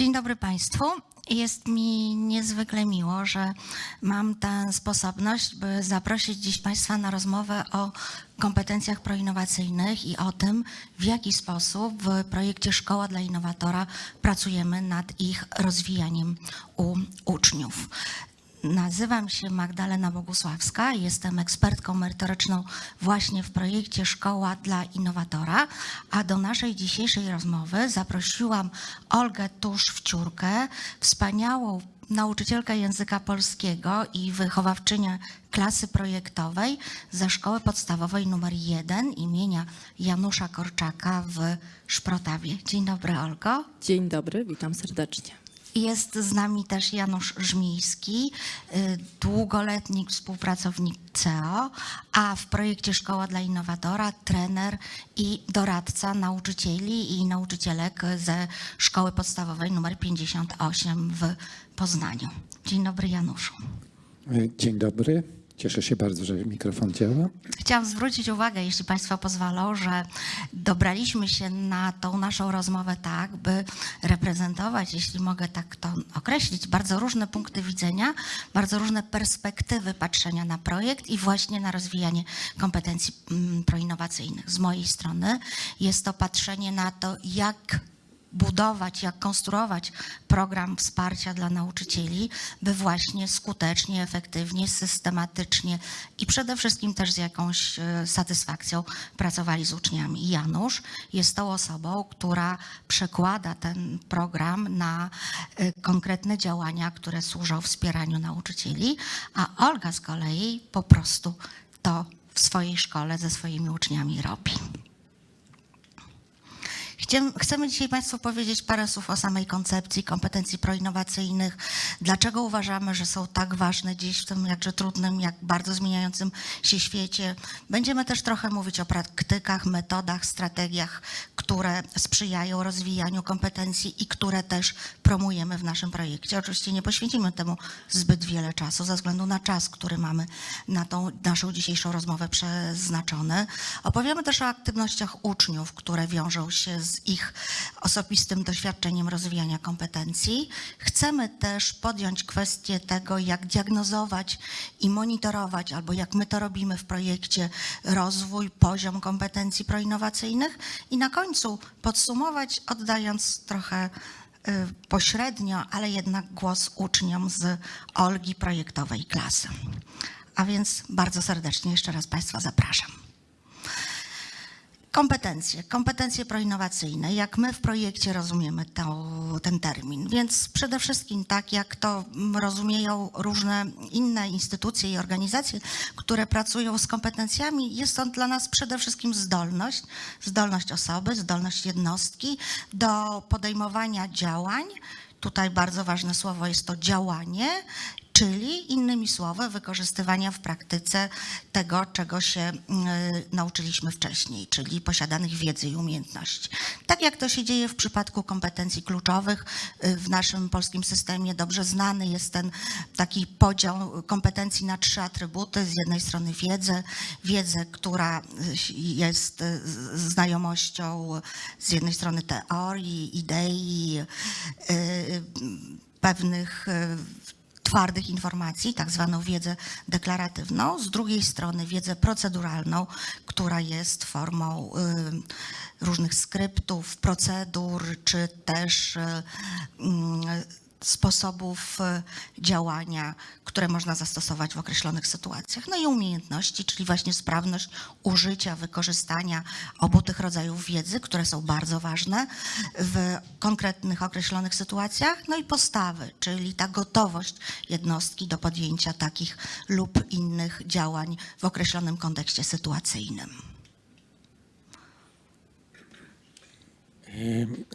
Dzień dobry Państwu. Jest mi niezwykle miło, że mam tę sposobność, by zaprosić dziś Państwa na rozmowę o kompetencjach proinnowacyjnych i o tym, w jaki sposób w projekcie Szkoła dla Innowatora pracujemy nad ich rozwijaniem u uczniów. Nazywam się Magdalena Bogusławska, jestem ekspertką merytoryczną właśnie w projekcie Szkoła dla Innowatora, a do naszej dzisiejszej rozmowy zaprosiłam Olgę Tusz-Wciórkę, wspaniałą nauczycielkę języka polskiego i wychowawczynię klasy projektowej ze Szkoły Podstawowej nr 1 imienia Janusza Korczaka w Szprotawie. Dzień dobry Olgo. Dzień dobry, witam serdecznie. Jest z nami też Janusz Żmiński, y, długoletni współpracownik CEO, a w projekcie Szkoła dla Innowatora trener i doradca nauczycieli i nauczycielek ze Szkoły Podstawowej nr 58 w Poznaniu. Dzień dobry Januszu. Dzień dobry. Cieszę się bardzo, że mikrofon działa. Chciałam zwrócić uwagę, jeśli Państwo pozwolą, że dobraliśmy się na tą naszą rozmowę tak, by reprezentować, jeśli mogę tak to określić, bardzo różne punkty widzenia, bardzo różne perspektywy patrzenia na projekt i właśnie na rozwijanie kompetencji mm, proinnowacyjnych. Z mojej strony jest to patrzenie na to, jak budować, jak konstruować program wsparcia dla nauczycieli, by właśnie skutecznie, efektywnie, systematycznie i przede wszystkim też z jakąś e, satysfakcją pracowali z uczniami. Janusz jest tą osobą, która przekłada ten program na e, konkretne działania, które służą wspieraniu nauczycieli, a Olga z kolei po prostu to w swojej szkole ze swoimi uczniami robi. Chcemy dzisiaj Państwu powiedzieć parę słów o samej koncepcji kompetencji proinnowacyjnych. Dlaczego uważamy, że są tak ważne dziś w tym jakże trudnym, jak bardzo zmieniającym się świecie. Będziemy też trochę mówić o praktykach, metodach, strategiach, które sprzyjają rozwijaniu kompetencji i które też promujemy w naszym projekcie. Oczywiście nie poświęcimy temu zbyt wiele czasu ze względu na czas, który mamy na tą naszą dzisiejszą rozmowę przeznaczony. Opowiemy też o aktywnościach uczniów, które wiążą się z ich osobistym doświadczeniem rozwijania kompetencji. Chcemy też podjąć kwestię tego, jak diagnozować i monitorować, albo jak my to robimy w projekcie, rozwój, poziom kompetencji proinnowacyjnych i na końcu podsumować, oddając trochę y, pośrednio, ale jednak głos uczniom z Olgi projektowej klasy. A więc bardzo serdecznie jeszcze raz Państwa zapraszam. Kompetencje, kompetencje proinnowacyjne, jak my w projekcie rozumiemy to, ten termin. Więc przede wszystkim tak, jak to rozumieją różne inne instytucje i organizacje, które pracują z kompetencjami, jest on dla nas przede wszystkim zdolność, zdolność osoby, zdolność jednostki do podejmowania działań, tutaj bardzo ważne słowo jest to działanie czyli innymi słowy wykorzystywania w praktyce tego, czego się y, nauczyliśmy wcześniej, czyli posiadanych wiedzy i umiejętności. Tak jak to się dzieje w przypadku kompetencji kluczowych y, w naszym polskim systemie, dobrze znany jest ten taki podział kompetencji na trzy atrybuty. Z jednej strony wiedzę, wiedzę, która jest znajomością z jednej strony teorii, idei, pewnych twardych informacji, tak zwaną wiedzę deklaratywną, z drugiej strony wiedzę proceduralną, która jest formą y, różnych skryptów, procedur, czy też y, mm, sposobów e, działania, które można zastosować w określonych sytuacjach. No i umiejętności, czyli właśnie sprawność użycia, wykorzystania obu tych rodzajów wiedzy, które są bardzo ważne w konkretnych określonych sytuacjach. No i postawy, czyli ta gotowość jednostki do podjęcia takich lub innych działań w określonym kontekście sytuacyjnym.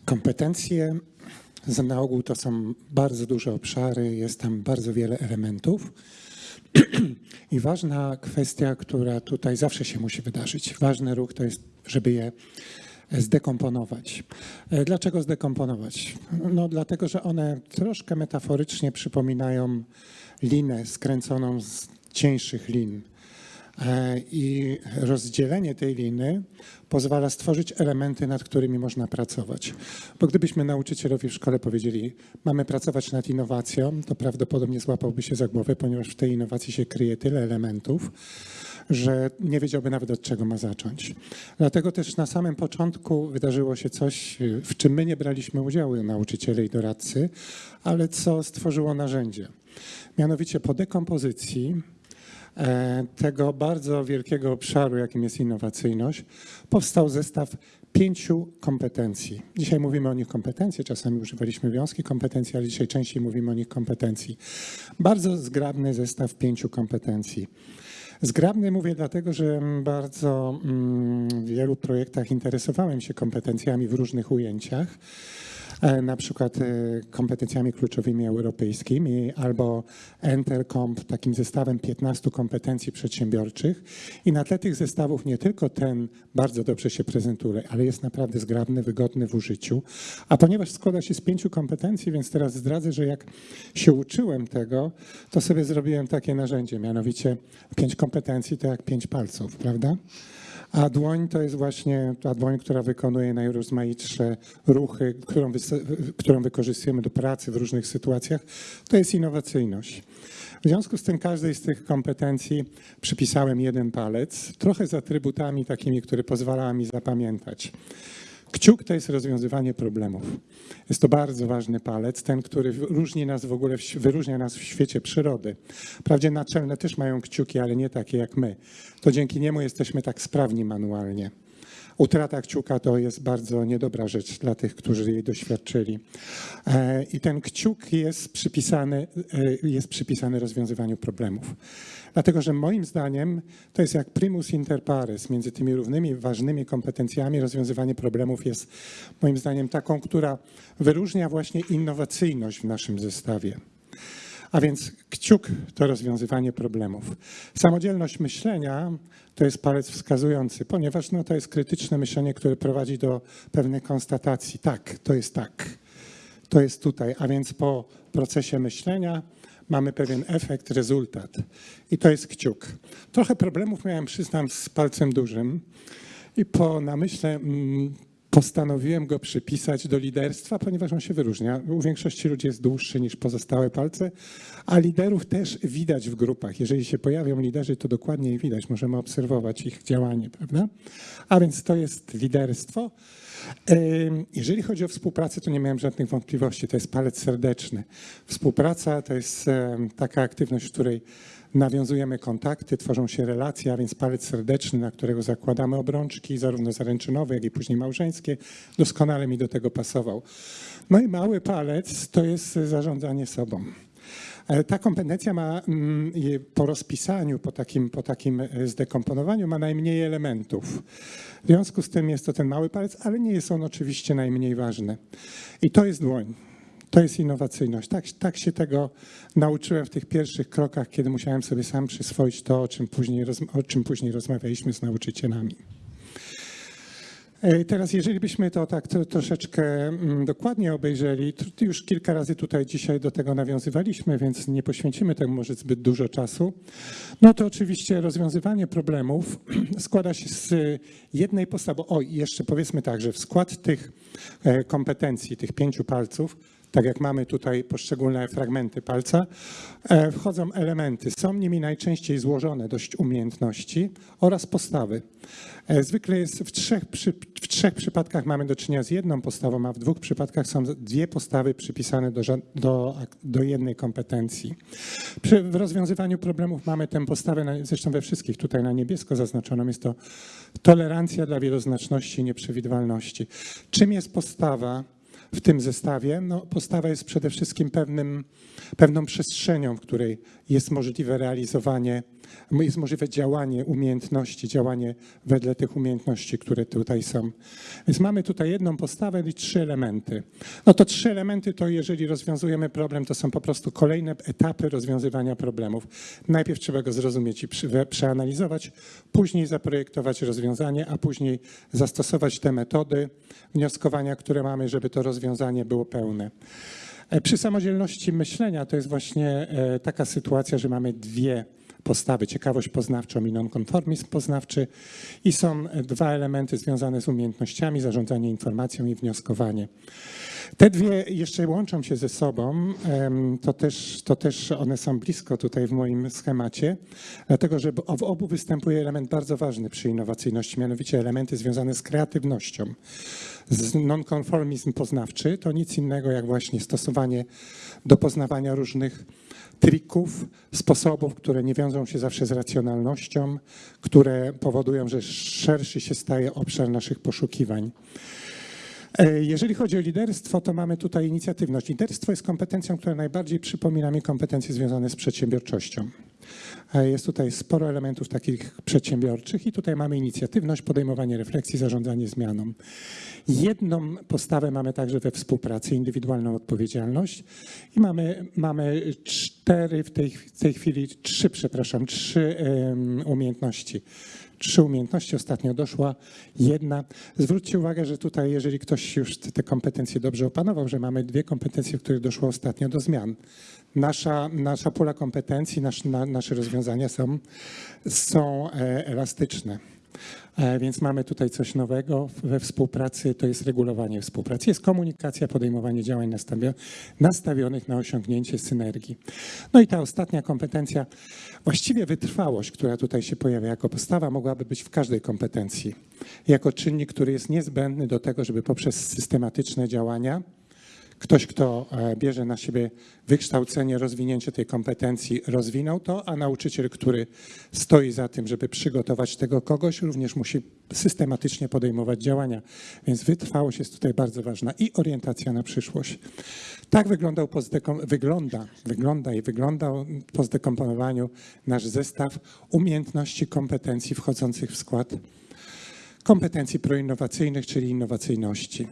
Kompetencje na ogół to są bardzo duże obszary, jest tam bardzo wiele elementów. I ważna kwestia, która tutaj zawsze się musi wydarzyć, ważny ruch to jest, żeby je zdekomponować. E, dlaczego zdekomponować? No dlatego, że one troszkę metaforycznie przypominają linę skręconą z cieńszych lin. E, I rozdzielenie tej liny pozwala stworzyć elementy, nad którymi można pracować. Bo gdybyśmy nauczycielowi w szkole powiedzieli, mamy pracować nad innowacją, to prawdopodobnie złapałby się za głowę, ponieważ w tej innowacji się kryje tyle elementów, że nie wiedziałby nawet od czego ma zacząć. Dlatego też na samym początku wydarzyło się coś, w czym my nie braliśmy udziału, nauczyciele i doradcy, ale co stworzyło narzędzie. Mianowicie po dekompozycji tego bardzo wielkiego obszaru, jakim jest innowacyjność, powstał zestaw pięciu kompetencji. Dzisiaj mówimy o nich kompetencje, czasami używaliśmy wiązki kompetencji, ale dzisiaj częściej mówimy o nich kompetencji. Bardzo zgrabny zestaw pięciu kompetencji. Zgrabny mówię dlatego, że bardzo mm, w wielu projektach interesowałem się kompetencjami w różnych ujęciach. E, Na przykład e, kompetencjami kluczowymi europejskimi albo Entercomp, takim zestawem 15 kompetencji przedsiębiorczych. I na tle tych zestawów nie tylko ten bardzo dobrze się prezentuje, ale jest naprawdę zgrabny, wygodny w użyciu. A ponieważ składa się z pięciu kompetencji, więc teraz zdradzę, że jak się uczyłem tego, to sobie zrobiłem takie narzędzie, mianowicie pięć kompetencji to jak pięć palców, prawda? A dłoń to jest właśnie ta dłoń, która wykonuje najrozmaitsze ruchy, którą, którą wykorzystujemy do pracy w różnych sytuacjach. To jest innowacyjność. W związku z tym każdej z tych kompetencji przypisałem jeden palec, trochę z atrybutami takimi, które pozwalały mi zapamiętać. Kciuk to jest rozwiązywanie problemów. Jest to bardzo ważny palec, ten, który różni nas w ogóle, wyróżnia nas w świecie przyrody. Wprawdzie naczelne też mają kciuki, ale nie takie jak my. To dzięki niemu jesteśmy tak sprawni manualnie. Utrata kciuka to jest bardzo niedobra rzecz dla tych, którzy jej doświadczyli. E, I ten kciuk jest przypisany, e, jest przypisany rozwiązywaniu problemów. Dlatego, że moim zdaniem to jest jak primus inter pares między tymi równymi ważnymi kompetencjami. Rozwiązywanie problemów jest moim zdaniem taką, która wyróżnia właśnie innowacyjność w naszym zestawie. A więc kciuk to rozwiązywanie problemów. Samodzielność myślenia to jest palec wskazujący, ponieważ no, to jest krytyczne myślenie, które prowadzi do pewnej konstatacji. Tak, to jest tak. To jest tutaj. A więc po procesie myślenia mamy pewien efekt, rezultat. I to jest kciuk. Trochę problemów miałem, przyznam, z palcem dużym. I po namyśle mm, postanowiłem go przypisać do liderstwa, ponieważ on się wyróżnia. U większości ludzi jest dłuższy niż pozostałe palce, a liderów też widać w grupach. Jeżeli się pojawią liderzy, to dokładnie ich widać. Możemy obserwować ich działanie, prawda? A więc to jest liderstwo. Jeżeli chodzi o współpracę, to nie miałem żadnych wątpliwości. To jest palec serdeczny. Współpraca to jest taka aktywność, w której nawiązujemy kontakty, tworzą się relacje, a więc palec serdeczny, na którego zakładamy obrączki, zarówno zaręczynowe, jak i później małżeńskie, doskonale mi do tego pasował. No i mały palec to jest zarządzanie sobą. E, Ta kompetencja ma mm, po rozpisaniu, po takim, po takim e, zdekomponowaniu ma najmniej elementów. W związku z tym jest to ten mały palec, ale nie jest on oczywiście najmniej ważny. I to jest dłoń. To jest innowacyjność. Tak, tak się tego nauczyłem w tych pierwszych krokach, kiedy musiałem sobie sam przyswoić to, o czym później, o czym później rozmawialiśmy z nauczycielami. E, Teraz, jeżeli byśmy to tak to, troszeczkę mm, dokładnie obejrzeli, już kilka razy tutaj dzisiaj do tego nawiązywaliśmy, więc nie poświęcimy temu może zbyt dużo czasu. No to oczywiście rozwiązywanie problemów składa się z jednej postawy. O, jeszcze powiedzmy tak, że w skład tych e, kompetencji, tych pięciu palców, tak jak mamy tutaj poszczególne fragmenty palca, e, wchodzą elementy. Są nimi najczęściej złożone dość umiejętności oraz postawy. E, Zwykle jest w trzech, w trzech przypadkach mamy do czynienia z jedną postawą, a w dwóch przypadkach są dwie postawy przypisane do, do, do jednej kompetencji. Przy w rozwiązywaniu problemów mamy tę postawę, na- zresztą we wszystkich tutaj na niebiesko zaznaczoną, jest to tolerancja dla wieloznaczności i nieprzewidywalności. Czym jest postawa? W tym zestawie. No, postawa jest przede wszystkim pewnym, pewną przestrzenią, w której jest możliwe realizowanie, jest możliwe działanie umiejętności, działanie wedle tych umiejętności, które tutaj są. Więc mamy tutaj jedną postawę i trzy elementy. No to trzy elementy to jeżeli rozwiązujemy problem, to są po prostu kolejne etapy rozwiązywania problemów. Najpierw trzeba go zrozumieć i przeanalizować, później zaprojektować rozwiązanie, a później zastosować te metody wnioskowania, które mamy, żeby to rozwiązanie było pełne. E, Przy samodzielności myślenia to jest właśnie e, taka sytuacja, że mamy dwie postawy, ciekawość poznawczą i nonkonformizm poznawczy. I są dwa elementy związane z umiejętnościami, zarządzanie informacją i wnioskowanie. Te dwie jeszcze łączą się ze sobą, to też, to też one są blisko tutaj w moim schemacie, dlatego że w obu występuje element bardzo ważny przy innowacyjności, mianowicie elementy związane z kreatywnością. Nonkonformizm poznawczy to nic innego jak właśnie stosowanie do poznawania różnych trików, sposobów, które nie wiążą się zawsze z racjonalnością, które powodują, że szerszy się staje obszar naszych poszukiwań. E, Jeżeli chodzi o liderstwo, to mamy tutaj inicjatywność. Liderstwo jest kompetencją, która najbardziej przypomina mi kompetencje związane z przedsiębiorczością. E, Jest tutaj sporo elementów takich przedsiębiorczych i tutaj mamy inicjatywność, podejmowanie refleksji, zarządzanie zmianą. Jedną postawę mamy także we współpracy, indywidualną odpowiedzialność i mamy, mamy cztery, w tej, w tej chwili trzy, przepraszam, trzy em, umiejętności. Trzy umiejętności, ostatnio doszła jedna. Zwróćcie uwagę, że tutaj, jeżeli ktoś już te kompetencje dobrze opanował, że mamy dwie kompetencje, w których doszło ostatnio do zmian. Nasza, nasza pula kompetencji, nasz, na, nasze rozwiązania są, są e, elastyczne. E, Więc mamy tutaj coś nowego we współpracy, to jest regulowanie współpracy, jest komunikacja, podejmowanie działań nastawio- nastawionych na osiągnięcie synergii. No i ta ostatnia kompetencja, właściwie wytrwałość, która tutaj się pojawia jako postawa, mogłaby być w każdej kompetencji, jako czynnik, który jest niezbędny do tego, żeby poprzez systematyczne działania Ktoś, kto e, bierze na siebie wykształcenie, rozwinięcie tej kompetencji, rozwinął to, a nauczyciel, który stoi za tym, żeby przygotować tego kogoś, również musi systematycznie podejmować działania. Więc wytrwałość jest tutaj bardzo ważna i orientacja na przyszłość. Tak wyglądał wygląda, wygląda i wyglądał po zdekomponowaniu nasz zestaw umiejętności, kompetencji wchodzących w skład kompetencji proinnowacyjnych, czyli innowacyjności.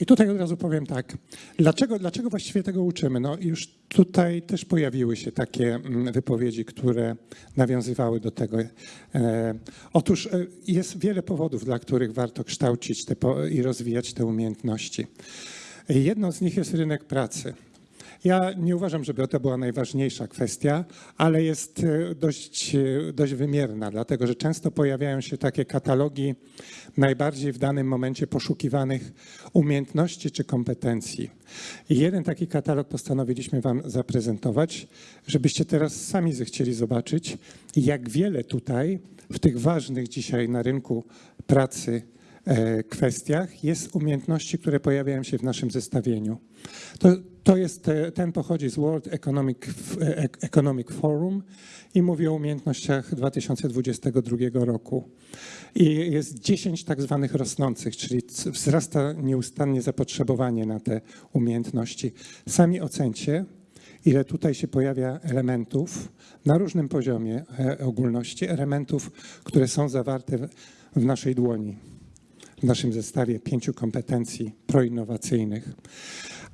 I tutaj od razu powiem tak, dlaczego, dlaczego właściwie tego uczymy? No już tutaj też pojawiły się takie mm, wypowiedzi, które nawiązywały do tego. E, otóż e, jest wiele powodów, dla których warto kształcić i rozwijać te umiejętności. Jedną z nich jest rynek pracy. Ja nie uważam, żeby to była najważniejsza kwestia, ale jest e, dość, e, dość wymierna, dlatego że często pojawiają się takie katalogi najbardziej w danym momencie poszukiwanych umiejętności czy kompetencji. I jeden taki katalog postanowiliśmy Wam zaprezentować, żebyście teraz sami zechcieli zobaczyć, jak wiele tutaj w tych ważnych dzisiaj na rynku pracy kwestiach jest umiejętności, które pojawiają się w naszym zestawieniu. To, to jest, e, ten pochodzi z World Economic, e, Economic Forum i mówi o umiejętnościach 2022 roku. I jest 10 tak zwanych rosnących, czyli wzrasta nieustannie zapotrzebowanie na te umiejętności. Sami ocencie, ile tutaj się pojawia elementów na różnym poziomie e, ogólności, elementów, które są zawarte w naszej dłoni, w naszym zestawie pięciu kompetencji proinnowacyjnych.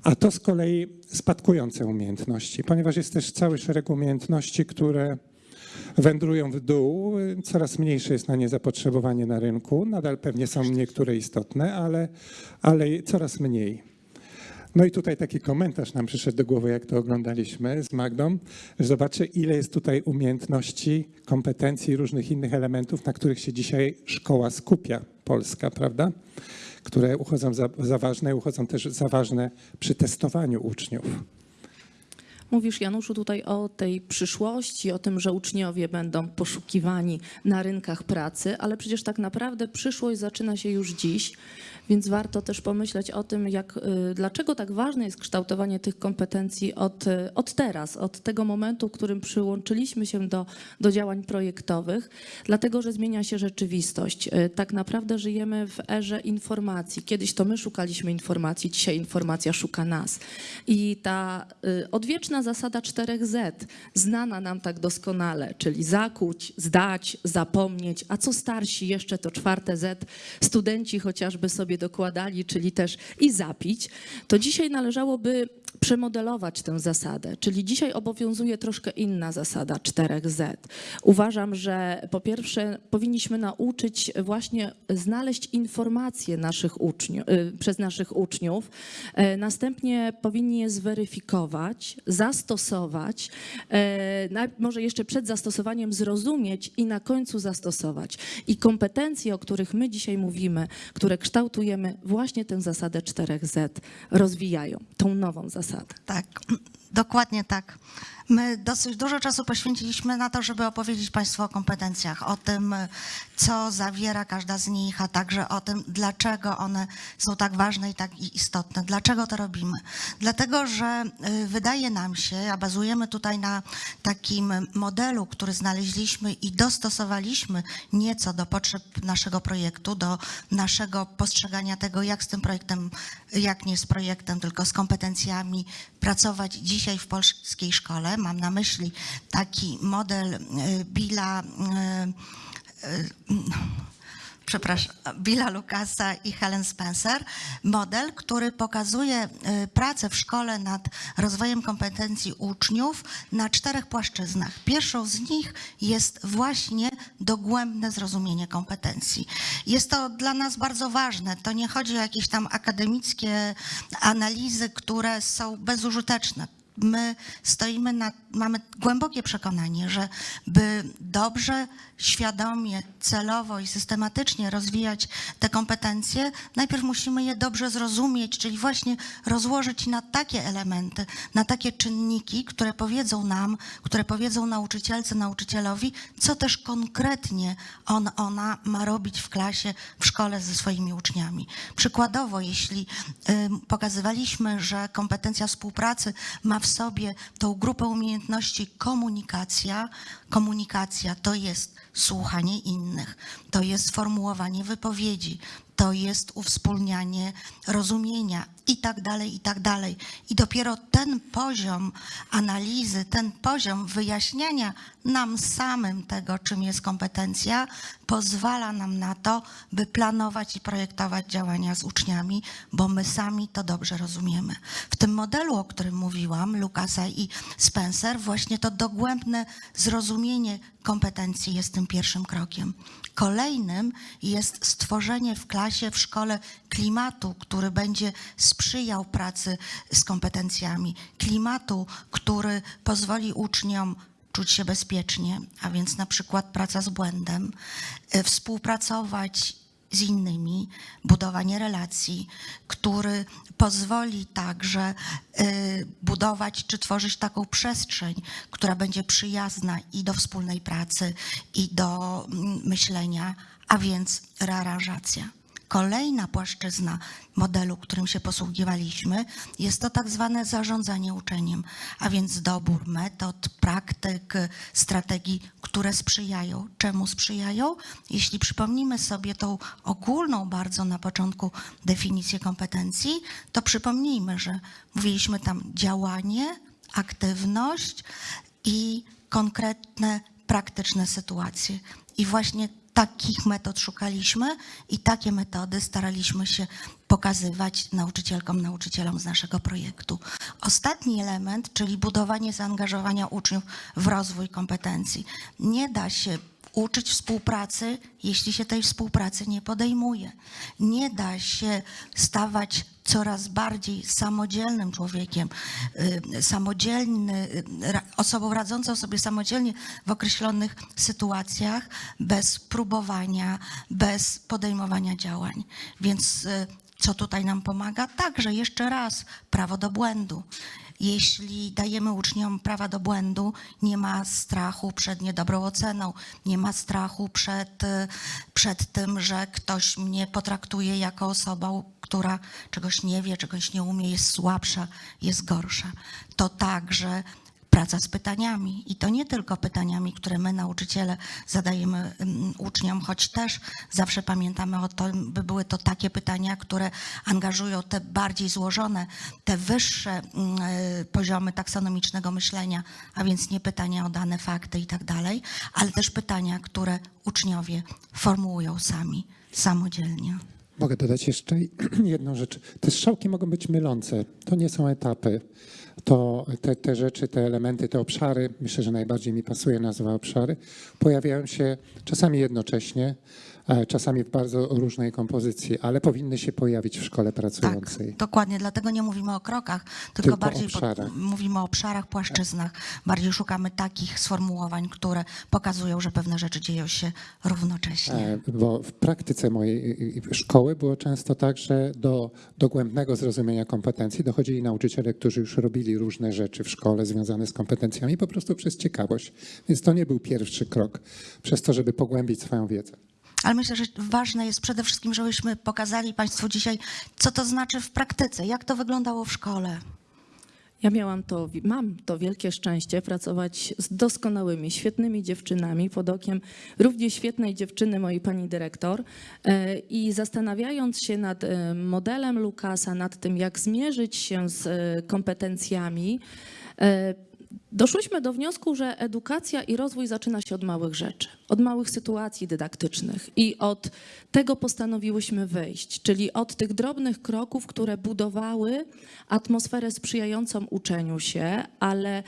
A to z kolei spadkujące umiejętności, ponieważ jest też cały szereg umiejętności, które wędrują w dół. Coraz mniejsze jest na nie zapotrzebowanie na rynku. Nadal pewnie są niektóre istotne, ale, ale coraz mniej. No i tutaj taki komentarz nam przyszedł do głowy, jak to oglądaliśmy z Magdą, że zobaczcie, ile jest tutaj umiejętności, kompetencji, różnych innych elementów, na których się dzisiaj szkoła skupia, polska, prawda? Które uchodzą za, za ważne i uchodzą też za ważne przy testowaniu uczniów. Mówisz, Januszu, tutaj o tej przyszłości, o tym, że uczniowie będą poszukiwani na rynkach pracy, ale przecież tak naprawdę przyszłość zaczyna się już dziś, więc warto też pomyśleć o tym, jak, y, dlaczego tak ważne jest kształtowanie tych kompetencji od, y, od teraz, od tego momentu, w którym przyłączyliśmy się do, do działań projektowych, dlatego że zmienia się rzeczywistość. Y, Tak naprawdę żyjemy w erze informacji. Kiedyś to my szukaliśmy informacji, dzisiaj informacja szuka nas. I ta odwieczna zasada 4Z, znana nam tak doskonale, czyli zakuć, zdać, zapomnieć, a co starsi jeszcze to czwarte Z, studenci chociażby sobie dokładali, czyli też i zapić, to dzisiaj należałoby przemodelować tę zasadę. Czyli dzisiaj obowiązuje troszkę inna zasada 4Z. Uważam, że po pierwsze powinniśmy nauczyć właśnie znaleźć informacje naszych uczniów, przez naszych uczniów. E, Następnie powinni je zweryfikować, zastosować, e, może jeszcze przed zastosowaniem zrozumieć i na końcu zastosować. I kompetencje, o których my dzisiaj mówimy, które kształtujemy, właśnie tę zasadę 4Z rozwijają, tą nową zasadę. Tak, dokładnie tak. My dosyć dużo czasu poświęciliśmy na to, żeby opowiedzieć Państwu o kompetencjach, o tym, co zawiera każda z nich, a także o tym, dlaczego one są tak ważne i tak istotne. Dlaczego to robimy? Dlatego, że y, wydaje nam się, a bazujemy tutaj na takim modelu, który znaleźliśmy i dostosowaliśmy nieco do potrzeb naszego projektu, do naszego postrzegania tego, jak z tym projektem, jak nie z projektem, tylko z kompetencjami pracować dzisiaj w polskiej szkole. Mam na myśli taki model y, Billa, y, y, przepraszam, Billa Lucasa i Helen Spencer, model, który pokazuje y, pracę w szkole nad rozwojem kompetencji uczniów na czterech płaszczyznach. Pierwszą z nich jest właśnie dogłębne zrozumienie kompetencji. Jest to dla nas bardzo ważne. To nie chodzi o jakieś tam akademickie analizy, które są bezużyteczne my stoimy na, mamy głębokie przekonanie, że by dobrze, świadomie, celowo i systematycznie rozwijać te kompetencje, najpierw musimy je dobrze zrozumieć, czyli właśnie rozłożyć na takie elementy, na takie czynniki, które powiedzą nam, które powiedzą nauczycielce, nauczycielowi, co też konkretnie on, ona ma robić w klasie, w szkole ze swoimi uczniami. Przykładowo, jeśli pokazywaliśmy, że kompetencja współpracy ma w sobie tą grupę umiejętności komunikacja. Komunikacja to jest słuchanie innych, to jest formułowanie wypowiedzi, to jest uwspólnianie rozumienia i tak dalej, i tak dalej. I dopiero ten poziom analizy, ten poziom wyjaśniania nam samym tego, czym jest kompetencja, pozwala nam na to, by planować i projektować działania z uczniami, bo my sami to dobrze rozumiemy. W tym modelu, o którym mówiłam, Lukasa i Spencer, właśnie to dogłębne zrozumienie kompetencji jest tym pierwszym krokiem. Kolejnym jest stworzenie w klasie, w szkole klimatu, który będzie sprzyjał pracy z kompetencjami, klimatu, który pozwoli uczniom czuć się bezpiecznie, a więc na przykład praca z błędem, y, współpracować z innymi, budowanie relacji, który pozwoli także y, budować czy tworzyć taką przestrzeń, która będzie przyjazna i do wspólnej pracy, i do mm, myślenia, a więc rearanżacja. Kolejna płaszczyzna modelu, którym się posługiwaliśmy, jest to tak zwane zarządzanie uczeniem, a więc dobór metod, praktyk, strategii, które sprzyjają. Czemu sprzyjają? Jeśli przypomnimy sobie tą ogólną bardzo na początku definicję kompetencji, to przypomnijmy, że mówiliśmy tam działanie, aktywność i konkretne, praktyczne sytuacje. I właśnie takich metod szukaliśmy i takie metody staraliśmy się pokazywać nauczycielkom, nauczycielom z naszego projektu. Ostatni element, czyli budowanie zaangażowania uczniów w rozwój kompetencji. Nie da się uczyć współpracy, jeśli się tej współpracy nie podejmuje. Nie da się stawać coraz bardziej samodzielnym człowiekiem, y, samodzielny, y, osobą radzącą sobie samodzielnie w określonych sytuacjach, bez próbowania, bez podejmowania działań. Więc y, co tutaj nam pomaga? Także jeszcze raz prawo do błędu. Jeśli dajemy uczniom prawa do błędu, nie ma strachu przed niedobrą oceną, nie ma strachu przed, y, przed tym, że ktoś mnie potraktuje jako osobą, która czegoś nie wie, czegoś nie umie, jest słabsza, jest gorsza. To także praca z pytaniami i to nie tylko pytaniami, które my nauczyciele zadajemy mm, uczniom, choć też zawsze pamiętamy o tym, by były to takie pytania, które angażują te bardziej złożone, te wyższe mm, y, poziomy taksonomicznego myślenia, a więc nie pytania o dane fakty i tak dalej, ale też pytania, które uczniowie formułują sami, samodzielnie. Mogę dodać jeszcze jedną rzecz. Te strzałki mogą być mylące. To nie są etapy. To te, te rzeczy, te elementy, te obszary, myślę, że najbardziej mi pasuje nazwa obszary, pojawiają się czasami jednocześnie, czasami w bardzo różnej kompozycji, ale powinny się pojawić w szkole Tak, pracującej. dokładnie. Dlatego nie mówimy o krokach, tylko, Tylko bardziej obszarach. mówimy o obszarach, płaszczyznach. Bardziej szukamy takich sformułowań, które pokazują, że pewne rzeczy dzieją się równocześnie. E, Bo w praktyce mojej szkoły było często tak, że do dogłębnego zrozumienia kompetencji dochodzili nauczyciele, którzy już robili różne rzeczy w szkole związane z kompetencjami po prostu przez ciekawość. Więc to nie był pierwszy krok przez to, żeby pogłębić swoją wiedzę. Ale myślę, że ważne jest przede wszystkim, żebyśmy pokazali Państwu dzisiaj, co to znaczy w praktyce, jak to wyglądało w szkole. Ja miałam to, mam to wielkie szczęście pracować z doskonałymi, świetnymi dziewczynami pod okiem równie świetnej dziewczyny, mojej pani dyrektor. E, I zastanawiając się nad e, modelem Lukasa, nad tym, jak zmierzyć się z e, kompetencjami, doszłyśmy do wniosku, że edukacja i rozwój zaczyna się od małych rzeczy, od małych sytuacji dydaktycznych i od tego postanowiłyśmy wyjść, czyli od tych drobnych kroków, które budowały atmosferę sprzyjającą uczeniu się, ale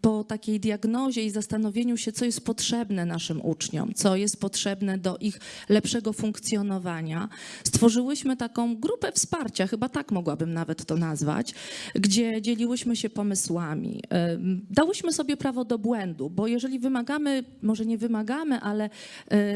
po takiej diagnozie i zastanowieniu się, co jest potrzebne naszym uczniom, co jest potrzebne do ich lepszego funkcjonowania, stworzyłyśmy taką grupę wsparcia, chyba tak mogłabym nawet to nazwać, gdzie dzieliłyśmy się pomysłami. Dałyśmy sobie prawo do błędu, bo jeżeli wymagamy, może nie wymagamy, ale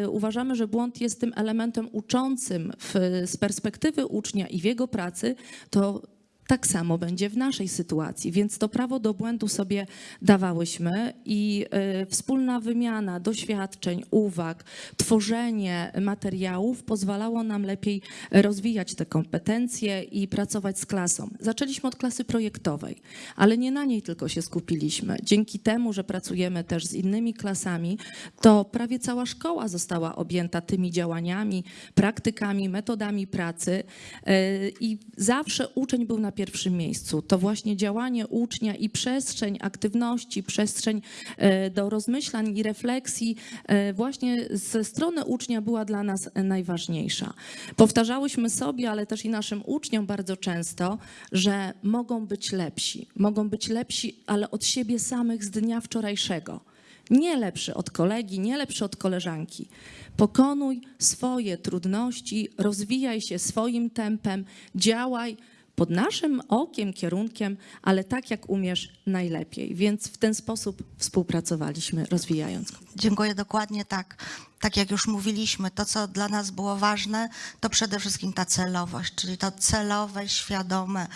y, uważamy, że błąd jest tym elementem uczącym w, z perspektywy ucznia i w jego pracy, to tak samo będzie w naszej sytuacji, więc to prawo do błędu sobie dawałyśmy i y, wspólna wymiana doświadczeń, uwag, tworzenie materiałów pozwalało nam lepiej rozwijać te kompetencje i pracować z klasą. Zaczęliśmy od klasy projektowej, ale nie na niej tylko się skupiliśmy. Dzięki temu, że pracujemy też z innymi klasami, to prawie cała szkoła została objęta tymi działaniami, praktykami, metodami pracy y, i zawsze uczeń był na pierwszym miejscu. To właśnie działanie ucznia i przestrzeń aktywności, przestrzeń e, do rozmyślań i refleksji e, właśnie ze strony ucznia była dla nas najważniejsza. Powtarzałyśmy sobie, ale też i naszym uczniom bardzo często, że mogą być lepsi. Mogą być lepsi, ale od siebie samych z dnia wczorajszego. Nie lepszy od kolegi, nie lepszy od koleżanki. Pokonuj swoje trudności, rozwijaj się swoim tempem, działaj pod naszym okiem, kierunkiem, ale tak jak umiesz najlepiej. Więc w ten sposób współpracowaliśmy, rozwijając. Dziękuję dokładnie tak. Tak jak już mówiliśmy, to co dla nas było ważne, to przede wszystkim ta celowość, czyli to celowe, świadome,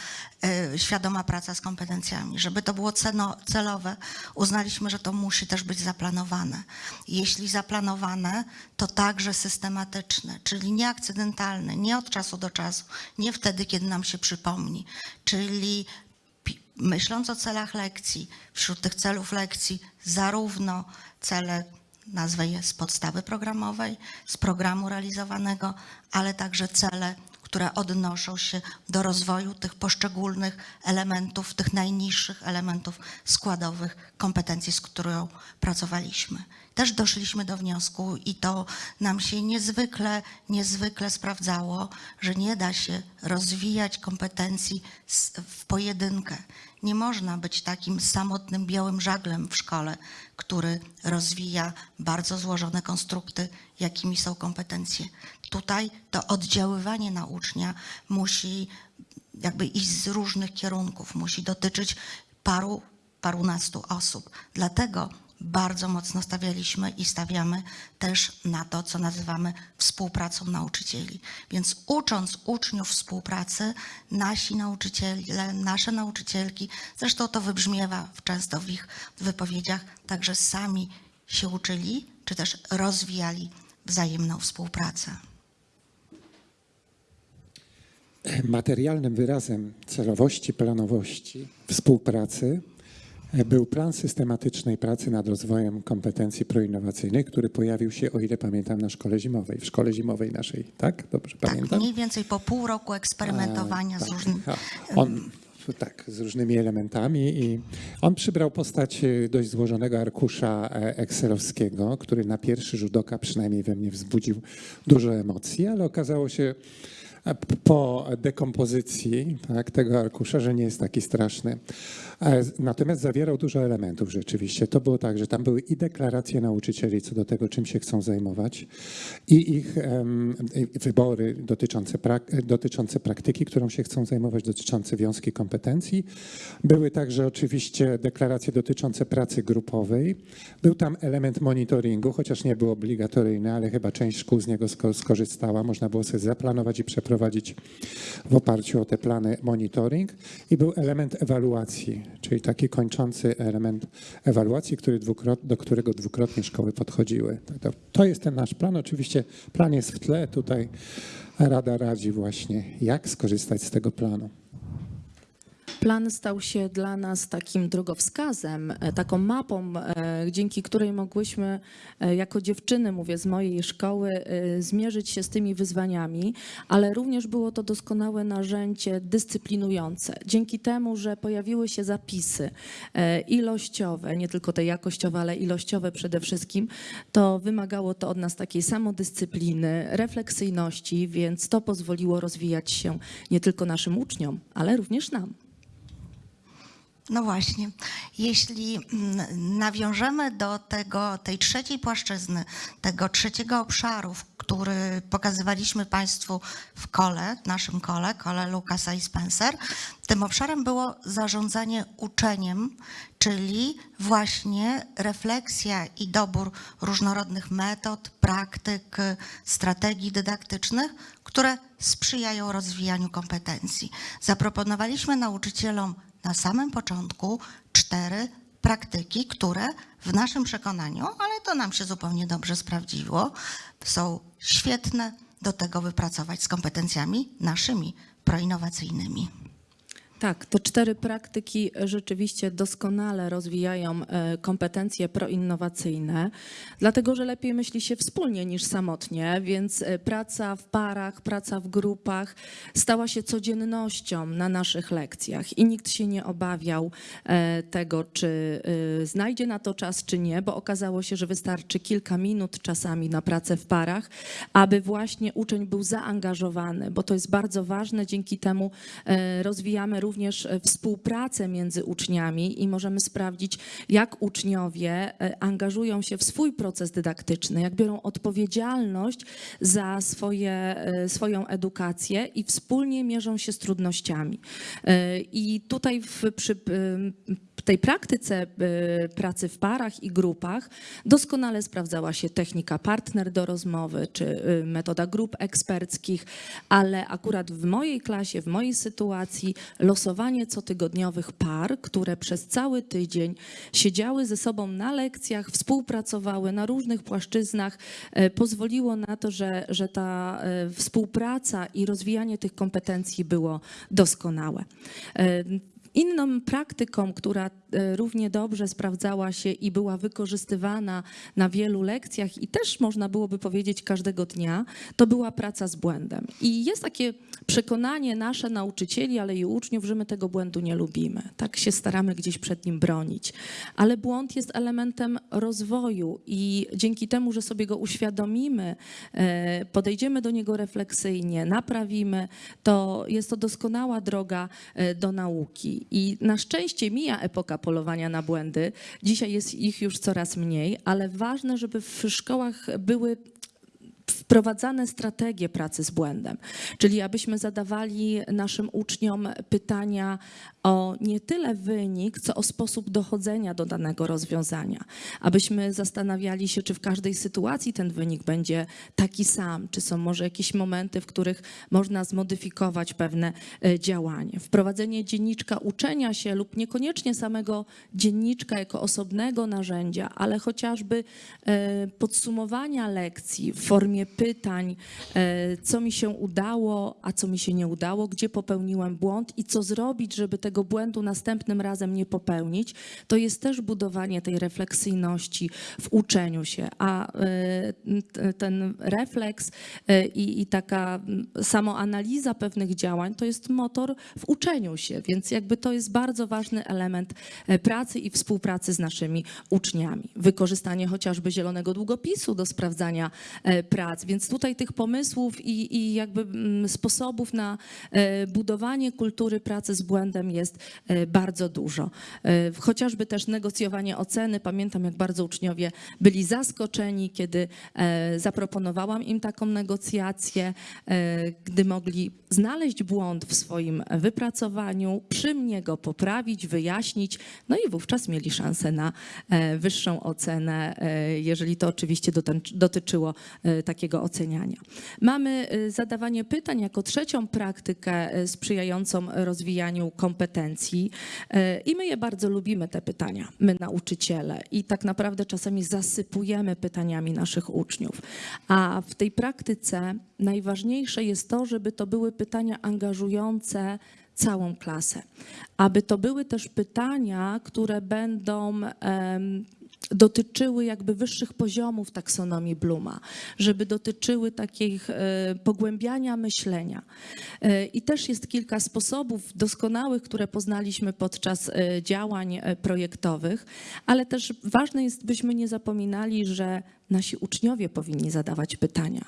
y, świadoma praca z kompetencjami. Żeby to było celowe, uznaliśmy, że to musi też być zaplanowane. Jeśli zaplanowane, to także systematyczne, czyli nie akcydentalne, nie od czasu do czasu, nie wtedy, kiedy nam się przypomni, czyli myśląc o celach lekcji, wśród tych celów lekcji zarówno cele, nazwę je z podstawy programowej, z programu realizowanego, ale także cele, które odnoszą się do rozwoju tych poszczególnych elementów, tych najniższych elementów składowych kompetencji, z którą pracowaliśmy. Też doszliśmy do wniosku i to nam się niezwykle, niezwykle sprawdzało, że nie da się rozwijać kompetencji w pojedynkę. Nie można być takim samotnym białym żaglem w szkole, który rozwija bardzo złożone konstrukty, jakimi są kompetencje. Tutaj to oddziaływanie na ucznia musi jakby iść z różnych kierunków, musi dotyczyć paru, parunastu osób. Dlatego bardzo mocno stawialiśmy i stawiamy też na to, co nazywamy współpracą nauczycieli. Więc ucząc uczniów współpracy, nasi nauczyciele, nasze nauczycielki, zresztą to wybrzmiewa często w ich wypowiedziach, także sami się uczyli, czy też rozwijali wzajemną współpracę. Materialnym wyrazem celowości, planowości, współpracy był plan systematycznej pracy nad rozwojem kompetencji proinnowacyjnych, który pojawił się, o ile pamiętam, na szkole zimowej, w szkole zimowej naszej, tak? Dobrze Tak, pamiętam? mniej więcej po pół roku eksperymentowania E, z tak. różnymi. On tak, z różnymi elementami i on przybrał postać e, dość złożonego arkusza e, excelowskiego, który na pierwszy rzut oka przynajmniej we mnie wzbudził dużo emocji, ale okazało się po dekompozycji tak, tego arkusza, że nie jest taki straszny. E, Natomiast zawierał dużo elementów rzeczywiście. To było tak, że tam były i deklaracje nauczycieli co do tego, czym się chcą zajmować, i ich i wybory dotyczące, prak- dotyczące praktyki, którą się chcą zajmować, dotyczące wiązki kompetencji. Były także oczywiście deklaracje dotyczące pracy grupowej. Był tam element monitoringu, chociaż nie był obligatoryjny, ale chyba część szkół z niego sko- skorzystała. Można było sobie zaplanować i przeprowadzić w oparciu o te plany monitoring. I był element ewaluacji, czyli taki kończący element ewaluacji, który do którego dwukrotnie szkoły podchodziły. To jest ten nasz plan. Oczywiście plan jest w tle. Tutaj Rada radzi właśnie, jak skorzystać z tego planu. Plan stał się dla nas takim drogowskazem, e, taką mapą, e, dzięki której mogłyśmy e, jako dziewczyny, mówię z mojej szkoły, zmierzyć się z tymi wyzwaniami, ale również było to doskonałe narzędzie dyscyplinujące. Dzięki temu, że pojawiły się zapisy ilościowe, nie tylko te jakościowe, ale ilościowe przede wszystkim, to wymagało to od nas takiej samodyscypliny, refleksyjności, więc to pozwoliło rozwijać się nie tylko naszym uczniom, ale również nam. No właśnie, jeśli mm, nawiążemy do tego, tej trzeciej płaszczyzny, tego trzeciego obszaru, który pokazywaliśmy Państwu w kole, naszym kole, kole Lucasa i Spencer, tym obszarem było zarządzanie uczeniem, czyli właśnie refleksja i dobór różnorodnych metod, praktyk, strategii dydaktycznych, które sprzyjają rozwijaniu kompetencji. Zaproponowaliśmy nauczycielom na samym początku cztery praktyki, które w naszym przekonaniu, ale to nam się zupełnie dobrze sprawdziło, są świetne do tego, by pracować z kompetencjami naszymi proinnowacyjnymi. Tak, te cztery praktyki rzeczywiście doskonale rozwijają e, kompetencje proinnowacyjne, dlatego że lepiej myśli się wspólnie niż samotnie, więc e, praca w parach, praca w grupach stała się codziennością na naszych lekcjach i nikt się nie obawiał e, tego, czy znajdzie na to czas, czy nie, bo okazało się, że wystarczy kilka minut czasami na pracę w parach, aby właśnie uczeń był zaangażowany, bo to jest bardzo ważne. Dzięki temu rozwijamy również e, współpracę między uczniami i możemy sprawdzić, jak uczniowie e, angażują się w swój proces dydaktyczny, jak biorą odpowiedzialność za swoje, e, swoją edukację i wspólnie mierzą się z trudnościami. I tutaj w, przy tej praktyce pracy w parach i grupach doskonale sprawdzała się technika partner do rozmowy czy e, metoda grup eksperckich, ale akurat w mojej klasie, w mojej sytuacji losowanie cotygodniowych par, które przez cały tydzień siedziały ze sobą na lekcjach, współpracowały na różnych płaszczyznach, e, pozwoliło na to, że, że ta e, współpraca i rozwijanie tych kompetencji było doskonałe. Inną praktyką, która e, równie dobrze sprawdzała się i była wykorzystywana na wielu lekcjach i też można byłoby powiedzieć każdego dnia, to była praca z błędem. I jest takie przekonanie nasze nauczycieli, ale i uczniów, że my tego błędu nie lubimy. Tak się staramy gdzieś przed nim bronić. Ale błąd jest elementem rozwoju i dzięki temu, że sobie go uświadomimy, e, podejdziemy do niego refleksyjnie, naprawimy, to jest to doskonała droga e, do nauki. I na szczęście mija epoka polowania na błędy. Dzisiaj jest ich już coraz mniej, ale ważne, żeby w szkołach były wprowadzane strategie pracy z błędem, czyli abyśmy zadawali naszym uczniom pytania o nie tyle wynik, co o sposób dochodzenia do danego rozwiązania. Abyśmy zastanawiali się, czy w każdej sytuacji ten wynik będzie taki sam, czy są może jakieś momenty, w których można zmodyfikować pewne e, działanie. Wprowadzenie dzienniczka uczenia się lub niekoniecznie samego dzienniczka jako osobnego narzędzia, ale chociażby e, podsumowania lekcji w formie pytań, e, co mi się udało, a co mi się nie udało, gdzie popełniłem błąd i co zrobić, żeby tego błędu następnym razem nie popełnić, to jest też budowanie tej refleksyjności w uczeniu się. A e, ten refleks e, i, taka samoanaliza pewnych działań to jest motor w uczeniu się, więc jakby to jest bardzo ważny element e, pracy i współpracy z naszymi uczniami. Wykorzystanie chociażby zielonego długopisu do sprawdzania prac, więc tutaj tych pomysłów i, i jakby sposobów na budowanie kultury pracy z błędem jest e, bardzo dużo. E, Chociażby też negocjowanie oceny. Pamiętam, jak bardzo uczniowie byli zaskoczeni, kiedy e, zaproponowałam im taką negocjację, gdy mogli znaleźć błąd w swoim wypracowaniu, przy mnie go poprawić, wyjaśnić, no i wówczas mieli szansę na wyższą ocenę, jeżeli to oczywiście dotyczyło takiego oceniania. Mamy zadawanie pytań jako trzecią praktykę sprzyjającą rozwijaniu kompetencji e, i my je bardzo lubimy, te pytania, my nauczyciele i tak naprawdę czasami zasypujemy pytaniami naszych uczniów. A w tej praktyce najważniejsze jest to, żeby to były pytania angażujące całą klasę. Aby to były też pytania, które będą em, dotyczyły jakby wyższych poziomów taksonomii Bluma, żeby dotyczyły takich e, pogłębiania myślenia. E, I też jest kilka sposobów doskonałych, które poznaliśmy podczas e, działań projektowych, ale też ważne jest, byśmy nie zapominali, że nasi uczniowie powinni zadawać pytania.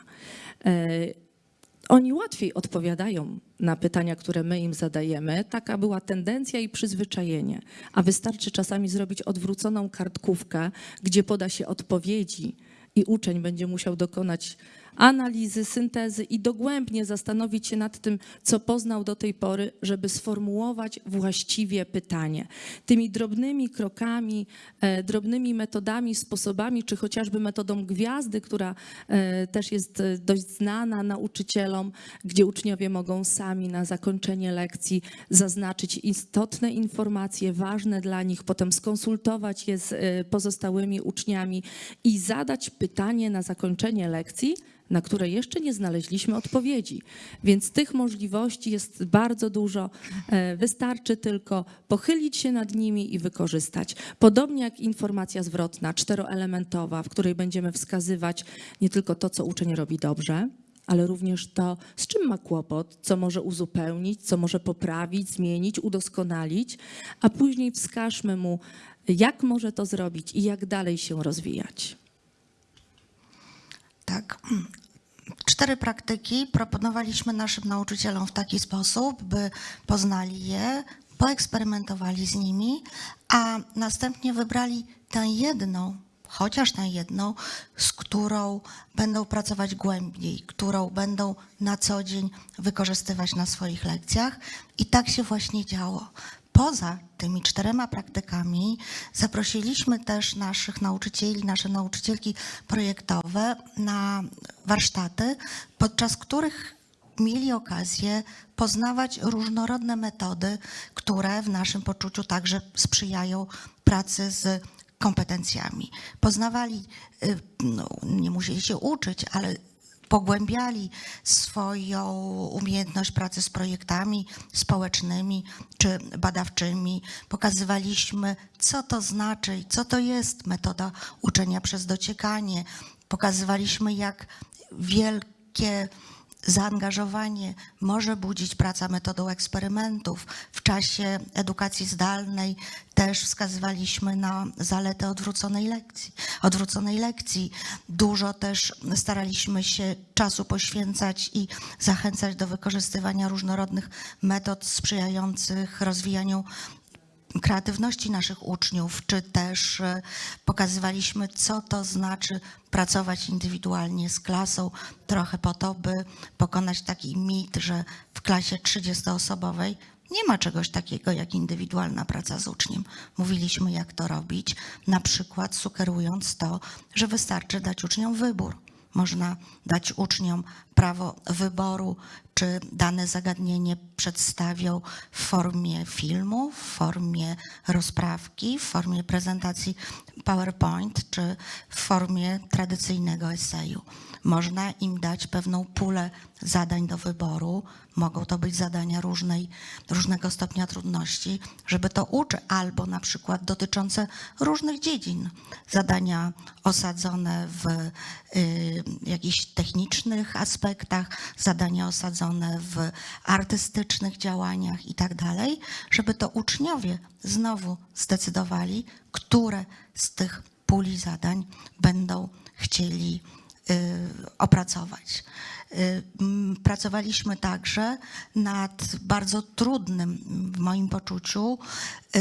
Oni łatwiej odpowiadają na pytania, które my im zadajemy. Taka była tendencja i przyzwyczajenie. A wystarczy czasami zrobić odwróconą kartkówkę, gdzie poda się odpowiedzi i uczeń będzie musiał dokonać analizy, syntezy i dogłębnie zastanowić się nad tym, co poznał do tej pory, żeby sformułować właściwie pytanie. Tymi drobnymi krokami, e, drobnymi metodami, sposobami, czy chociażby metodą gwiazdy, która e, też jest e, dość znana nauczycielom, gdzie uczniowie mogą sami na zakończenie lekcji zaznaczyć istotne informacje, ważne dla nich, potem skonsultować je z pozostałymi uczniami i zadać pytanie na zakończenie lekcji, na które jeszcze nie znaleźliśmy odpowiedzi. Więc tych możliwości jest bardzo dużo. E, Wystarczy tylko pochylić się nad nimi i wykorzystać. Podobnie jak informacja zwrotna, czteroelementowa, w której będziemy wskazywać nie tylko to, co uczeń robi dobrze, ale również to, z czym ma kłopot, co może uzupełnić, co może poprawić, zmienić, udoskonalić, a później wskażmy mu, jak może to zrobić i jak dalej się rozwijać. Tak. Cztery praktyki proponowaliśmy naszym nauczycielom w taki sposób, by poznali je, poeksperymentowali z nimi, a następnie wybrali tę jedną, chociaż tę jedną, z którą będą pracować głębiej, którą będą na co dzień wykorzystywać na swoich lekcjach. I tak się właśnie działo. Poza tymi czterema praktykami zaprosiliśmy też naszych nauczycieli, nasze nauczycielki projektowe na warsztaty, podczas których mieli okazję poznawać różnorodne metody, które w naszym poczuciu także sprzyjają pracy z kompetencjami. Poznawali, y, no, nie musieli się uczyć, ale pogłębiali swoją umiejętność pracy z projektami społecznymi czy badawczymi. Pokazywaliśmy, co to znaczy co to jest metoda uczenia przez dociekanie. Pokazywaliśmy, jak wielkie zaangażowanie może budzić praca metodą eksperymentów. W czasie edukacji zdalnej też wskazywaliśmy na zalety odwróconej lekcji. Odwróconej lekcji. Dużo też staraliśmy się czasu poświęcać i zachęcać do wykorzystywania różnorodnych metod sprzyjających rozwijaniu kreatywności naszych uczniów, czy też e, pokazywaliśmy, co to znaczy pracować indywidualnie z klasą, trochę po to, by pokonać taki mit, że w klasie 30-osobowej nie ma czegoś takiego jak indywidualna praca z uczniem. Mówiliśmy, jak to robić, na przykład sugerując to, że wystarczy dać uczniom wybór. Można dać uczniom prawo wyboru, czy dane zagadnienie przedstawią w formie filmu, w formie rozprawki, w formie prezentacji PowerPoint, czy w formie tradycyjnego eseju. Można im dać pewną pulę zadań do wyboru. Mogą to być zadania różnej, różnego stopnia trudności, żeby to uczy, albo na przykład dotyczące różnych dziedzin. Zadania osadzone w y, jakichś technicznych aspektach, zadania osadzone w artystycznych działaniach i tak dalej, żeby to uczniowie znowu zdecydowali, które z tych puli zadań będą chcieli opracować. Y, Pracowaliśmy także nad bardzo trudnym, w moim poczuciu, y,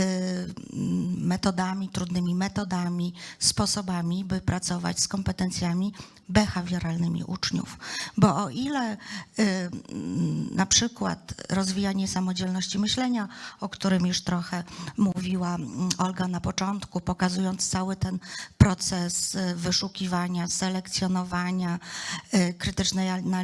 metodami, trudnymi metodami, sposobami, by pracować z kompetencjami behawioralnymi uczniów. Bo o ile y, na przykład rozwijanie samodzielności myślenia, o którym już trochę mówiła Olga na początku, pokazując cały ten proces wyszukiwania, selekcjonowania, krytycznej analizy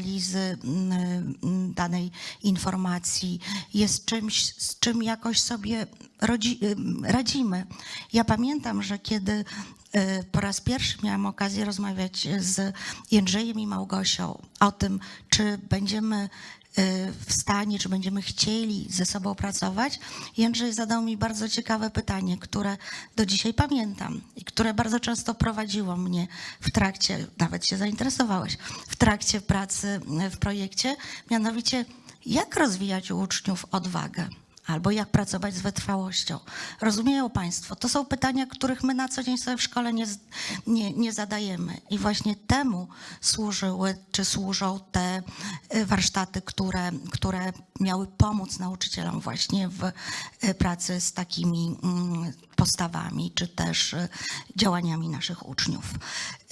mm, mm, danej informacji, jest czymś, z czym jakoś sobie rodzi, y, radzimy. Ja pamiętam, że kiedy y, po raz pierwszy miałam okazję rozmawiać z Jędrzejem i Małgosią o tym, czy będziemy w stanie, czy będziemy chcieli ze sobą pracować. Jędrzej zadał mi bardzo ciekawe pytanie, które do dzisiaj pamiętam i które bardzo często prowadziło mnie w trakcie, nawet się zainteresowałeś, w trakcie pracy w projekcie, mianowicie jak rozwijać u uczniów odwagę albo jak pracować z wytrwałością. Rozumieją Państwo, to są pytania, których my na co dzień sobie w szkole nie, nie, nie zadajemy. I właśnie temu służyły, czy służą te y, warsztaty, które, które miały pomóc nauczycielom właśnie w y, pracy z takimi mm, postawami, czy też y, działaniami naszych uczniów.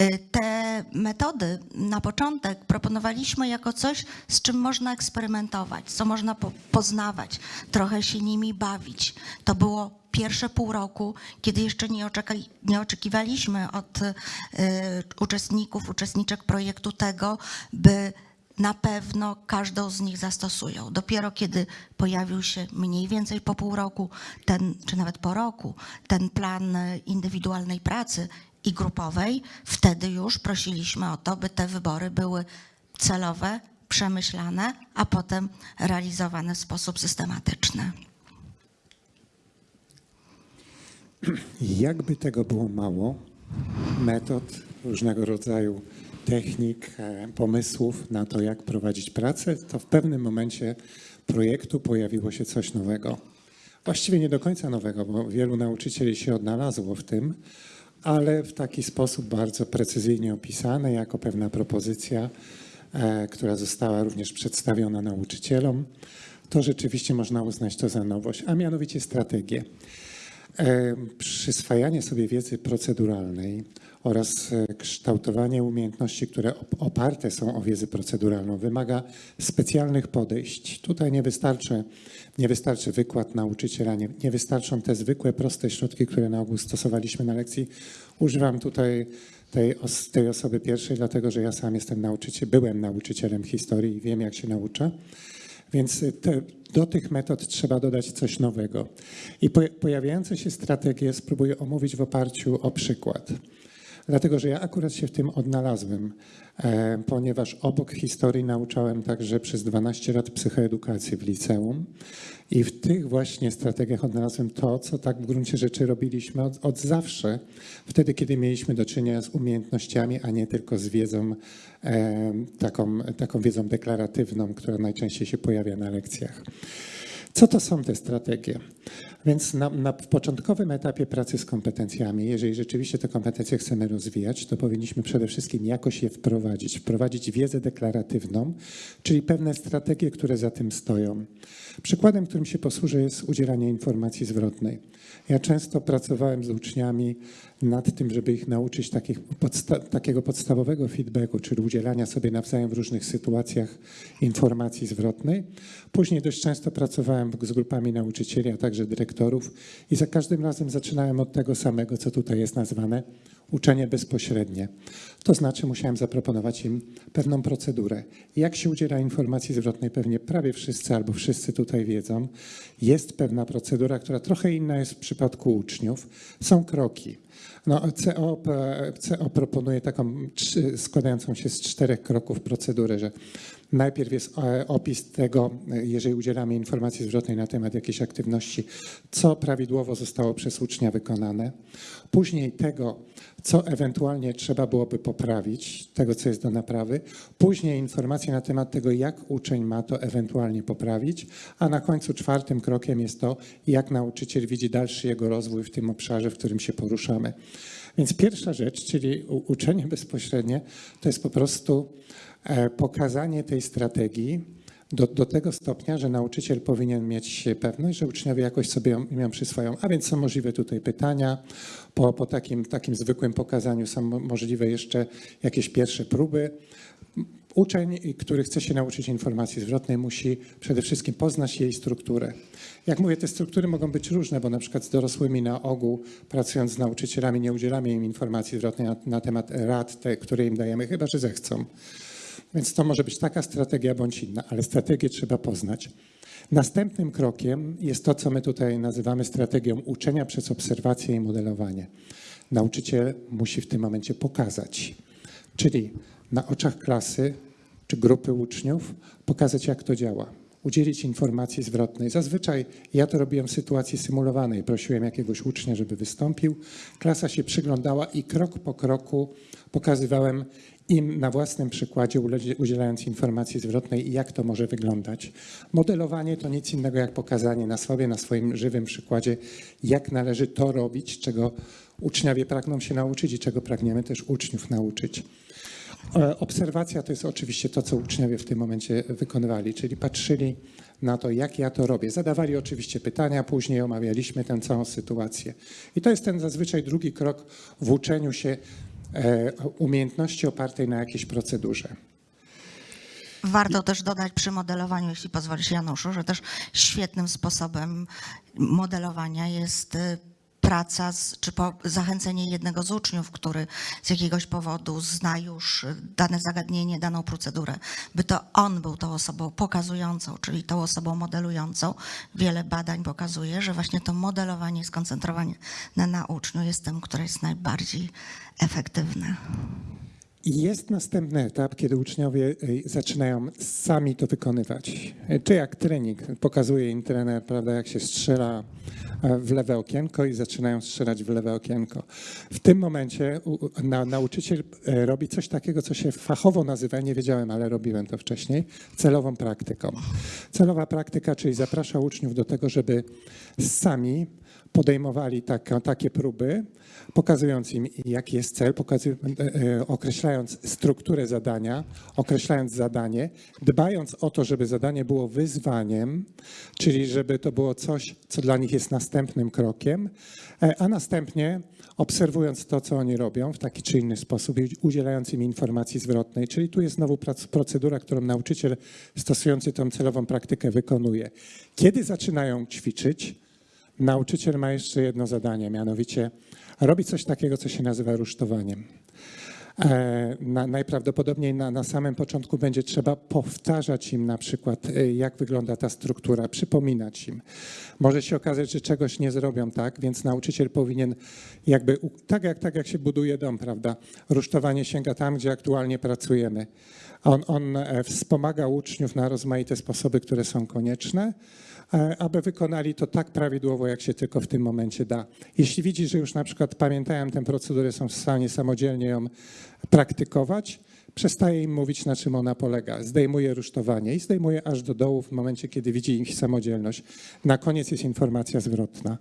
Y, Te metody na początek proponowaliśmy jako coś, z czym można eksperymentować, co można po- poznawać, trochę się nimi bawić. To było pierwsze pół roku, kiedy jeszcze nie, oczeka- nie oczekiwaliśmy od y, uczestników, uczestniczek projektu tego, by na pewno każdą z nich zastosują. Dopiero kiedy pojawił się mniej więcej po pół roku, ten, czy nawet po roku, ten plan indywidualnej pracy i grupowej, wtedy już prosiliśmy o to, by te wybory były celowe, przemyślane, a potem realizowane w sposób systematyczny. Jakby tego było mało, metod, różnego rodzaju technik, e, pomysłów na to, jak prowadzić pracę, to w pewnym momencie projektu pojawiło się coś nowego. Właściwie nie do końca nowego, bo wielu nauczycieli się odnalazło w tym, ale w taki sposób bardzo precyzyjnie opisane jako pewna propozycja, e, która została również przedstawiona nauczycielom. To rzeczywiście można uznać to za nowość, a mianowicie strategię. E, Przyswajanie sobie wiedzy proceduralnej oraz e, kształtowanie umiejętności, które op- oparte są o wiedzę proceduralną, wymaga specjalnych podejść. Tutaj nie wystarczy, nie wystarczy wykład nauczyciela, nie, nie wystarczą te zwykłe, proste środki, które na ogół stosowaliśmy na lekcji. Używam tutaj tej, os- tej osoby pierwszej, dlatego że ja sam jestem nauczycielem, byłem nauczycielem historii i wiem, jak się naucza. Więc te, do tych metod trzeba dodać coś nowego. I po, pojawiające się strategie spróbuję omówić w oparciu o przykład. Dlatego, że ja akurat się w tym odnalazłem, e, ponieważ obok historii nauczałem także przez 12 lat psychoedukacji w liceum i w tych właśnie strategiach odnalazłem to, co tak w gruncie rzeczy robiliśmy od, od zawsze, wtedy, kiedy mieliśmy do czynienia z umiejętnościami, a nie tylko z wiedzą, e, taką, taką wiedzą deklaratywną, która najczęściej się pojawia na lekcjach. Co to są te strategie? Więc na, na, początkowym etapie pracy z kompetencjami, jeżeli rzeczywiście te kompetencje chcemy rozwijać, to powinniśmy przede wszystkim jakoś je wprowadzić. Wprowadzić wiedzę deklaratywną, czyli pewne strategie, które za tym stoją. Przykładem, którym się posłużę, jest udzielanie informacji zwrotnej. Ja często pracowałem z uczniami nad tym, żeby ich nauczyć podsta- takiego podstawowego feedbacku, czyli udzielania sobie nawzajem w różnych sytuacjach informacji zwrotnej. Później dość często pracowałem z grupami nauczycieli, a także dyrektorów dyrektorów i za każdym razem zaczynałem od tego samego, co tutaj jest nazwane uczenie bezpośrednie. To znaczy musiałem zaproponować im pewną procedurę. Jak się udziela informacji zwrotnej, pewnie prawie wszyscy albo wszyscy tutaj wiedzą, jest pewna procedura, która trochę inna jest w przypadku uczniów. Są kroki. No, CO, CO proponuje taką składającą się z czterech kroków procedurę, że najpierw jest e, opis tego, e, jeżeli udzielamy informacji zwrotnej na temat jakiejś aktywności, co prawidłowo zostało przez ucznia wykonane. Później tego, co ewentualnie trzeba byłoby poprawić, tego, co jest do naprawy. Później informacje na temat tego, jak uczeń ma to ewentualnie poprawić. A na końcu czwartym krokiem jest to, jak nauczyciel widzi dalszy jego rozwój w tym obszarze, w którym się poruszamy. Więc pierwsza rzecz, czyli uczenie bezpośrednie, to jest po prostu pokazanie tej strategii do, do tego stopnia, że nauczyciel powinien mieć pewność, że uczniowie jakoś sobie ją, ją przyswają. A więc są możliwe tutaj pytania. Po, po takim, takim zwykłym pokazaniu są mo- możliwe jeszcze jakieś pierwsze próby. Uczeń, który chce się nauczyć informacji zwrotnej, musi przede wszystkim poznać jej strukturę. Jak mówię, te struktury mogą być różne, bo na przykład z dorosłymi na ogół, pracując z nauczycielami, nie udzielamy im informacji zwrotnej na, na temat rad, te, które im dajemy, chyba że zechcą. Więc to może być taka strategia bądź inna, ale strategię trzeba poznać. Następnym krokiem jest to, co my tutaj nazywamy strategią uczenia przez obserwację i modelowanie. Nauczyciel musi w tym momencie pokazać, czyli na oczach klasy czy grupy uczniów pokazać, jak to działa. Udzielić informacji zwrotnej. Zazwyczaj ja to robiłem w sytuacji symulowanej. Prosiłem jakiegoś ucznia, żeby wystąpił. Klasa się przyglądała i krok po kroku pokazywałem im na własnym przykładzie, udzielając informacji zwrotnej, jak to może wyglądać. Modelowanie to nic innego jak pokazanie na sobie, na swoim żywym przykładzie, jak należy to robić, czego uczniowie pragną się nauczyć i czego pragniemy też uczniów nauczyć. E, Obserwacja to jest oczywiście to, co uczniowie w tym momencie wykonywali, czyli patrzyli na to, jak ja to robię. Zadawali oczywiście pytania, później omawialiśmy tę całą sytuację. I to jest ten zazwyczaj drugi krok w uczeniu się umiejętności opartej na jakiejś procedurze. Warto też dodać przy modelowaniu, jeśli pozwolisz Januszu, że też świetnym sposobem modelowania jest y, praca z, czy zachęcenie jednego z uczniów, który z jakiegoś powodu zna już dane zagadnienie, daną procedurę, by to on był tą osobą pokazującą, czyli tą osobą modelującą. Wiele badań pokazuje, że właśnie to modelowanie, skoncentrowanie na, na uczniu jest tym, które jest najbardziej efektywne. Jest następny etap, kiedy uczniowie y, zaczynają sami to wykonywać. Czy jak trening, pokazuje im trener, prawda, jak się strzela e, w lewe okienko i zaczynają strzelać w lewe okienko. W tym momencie nauczyciel e, robi coś takiego, co się fachowo nazywa, nie wiedziałem, ale robiłem to wcześniej, celową praktyką. Celowa praktyka, czyli zaprasza uczniów do tego, żeby sami podejmowali taka, takie próby, pokazując im, jaki jest cel, pokazuj, e, e, określając strukturę zadania, określając zadanie, dbając o to, żeby zadanie było wyzwaniem, czyli żeby to było coś, co dla nich jest następnym krokiem, e, a następnie obserwując to, co oni robią w taki czy inny sposób i udzielając im informacji zwrotnej. Czyli tu jest znowu procedura, którą nauczyciel stosujący tą celową praktykę wykonuje. Kiedy zaczynają ćwiczyć, Nauczyciel ma jeszcze jedno zadanie, mianowicie robi coś takiego, co się nazywa rusztowaniem. E, Na, najprawdopodobniej na, na samym początku będzie trzeba powtarzać im na przykład, e, jak wygląda ta struktura, przypominać im. Może się okazać, że czegoś nie zrobią tak, więc nauczyciel powinien jakby, tak jak, tak jak się buduje dom, prawda? Rusztowanie sięga tam, gdzie aktualnie pracujemy. On, on e, wspomaga uczniów na rozmaite sposoby, które są konieczne, aby wykonali to tak prawidłowo, jak się tylko w tym momencie da. Jeśli widzi, że już na przykład pamiętają tę procedurę, są w stanie samodzielnie ją praktykować, przestaje im mówić, na czym ona polega. Zdejmuje rusztowanie i zdejmuje aż do dołu w momencie, kiedy widzi ich samodzielność. Na koniec jest informacja zwrotna.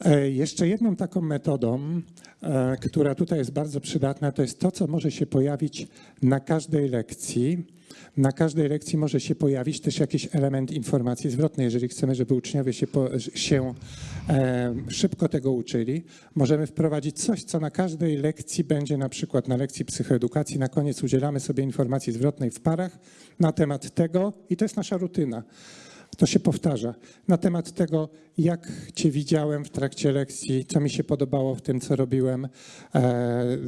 E, Jeszcze jedną taką metodą, e, która tutaj jest bardzo przydatna, to jest to, co może się pojawić na każdej lekcji. Na każdej lekcji może się pojawić też jakiś element informacji zwrotnej. Jeżeli chcemy, żeby uczniowie się, po, się e, szybko tego uczyli, możemy wprowadzić coś, co na każdej lekcji będzie, na przykład na lekcji psychoedukacji, na koniec udzielamy sobie informacji zwrotnej w parach na temat tego i to jest nasza rutyna. To się powtarza. Na temat tego, jak Cię widziałem w trakcie lekcji, co mi się podobało w tym, co robiłem, e,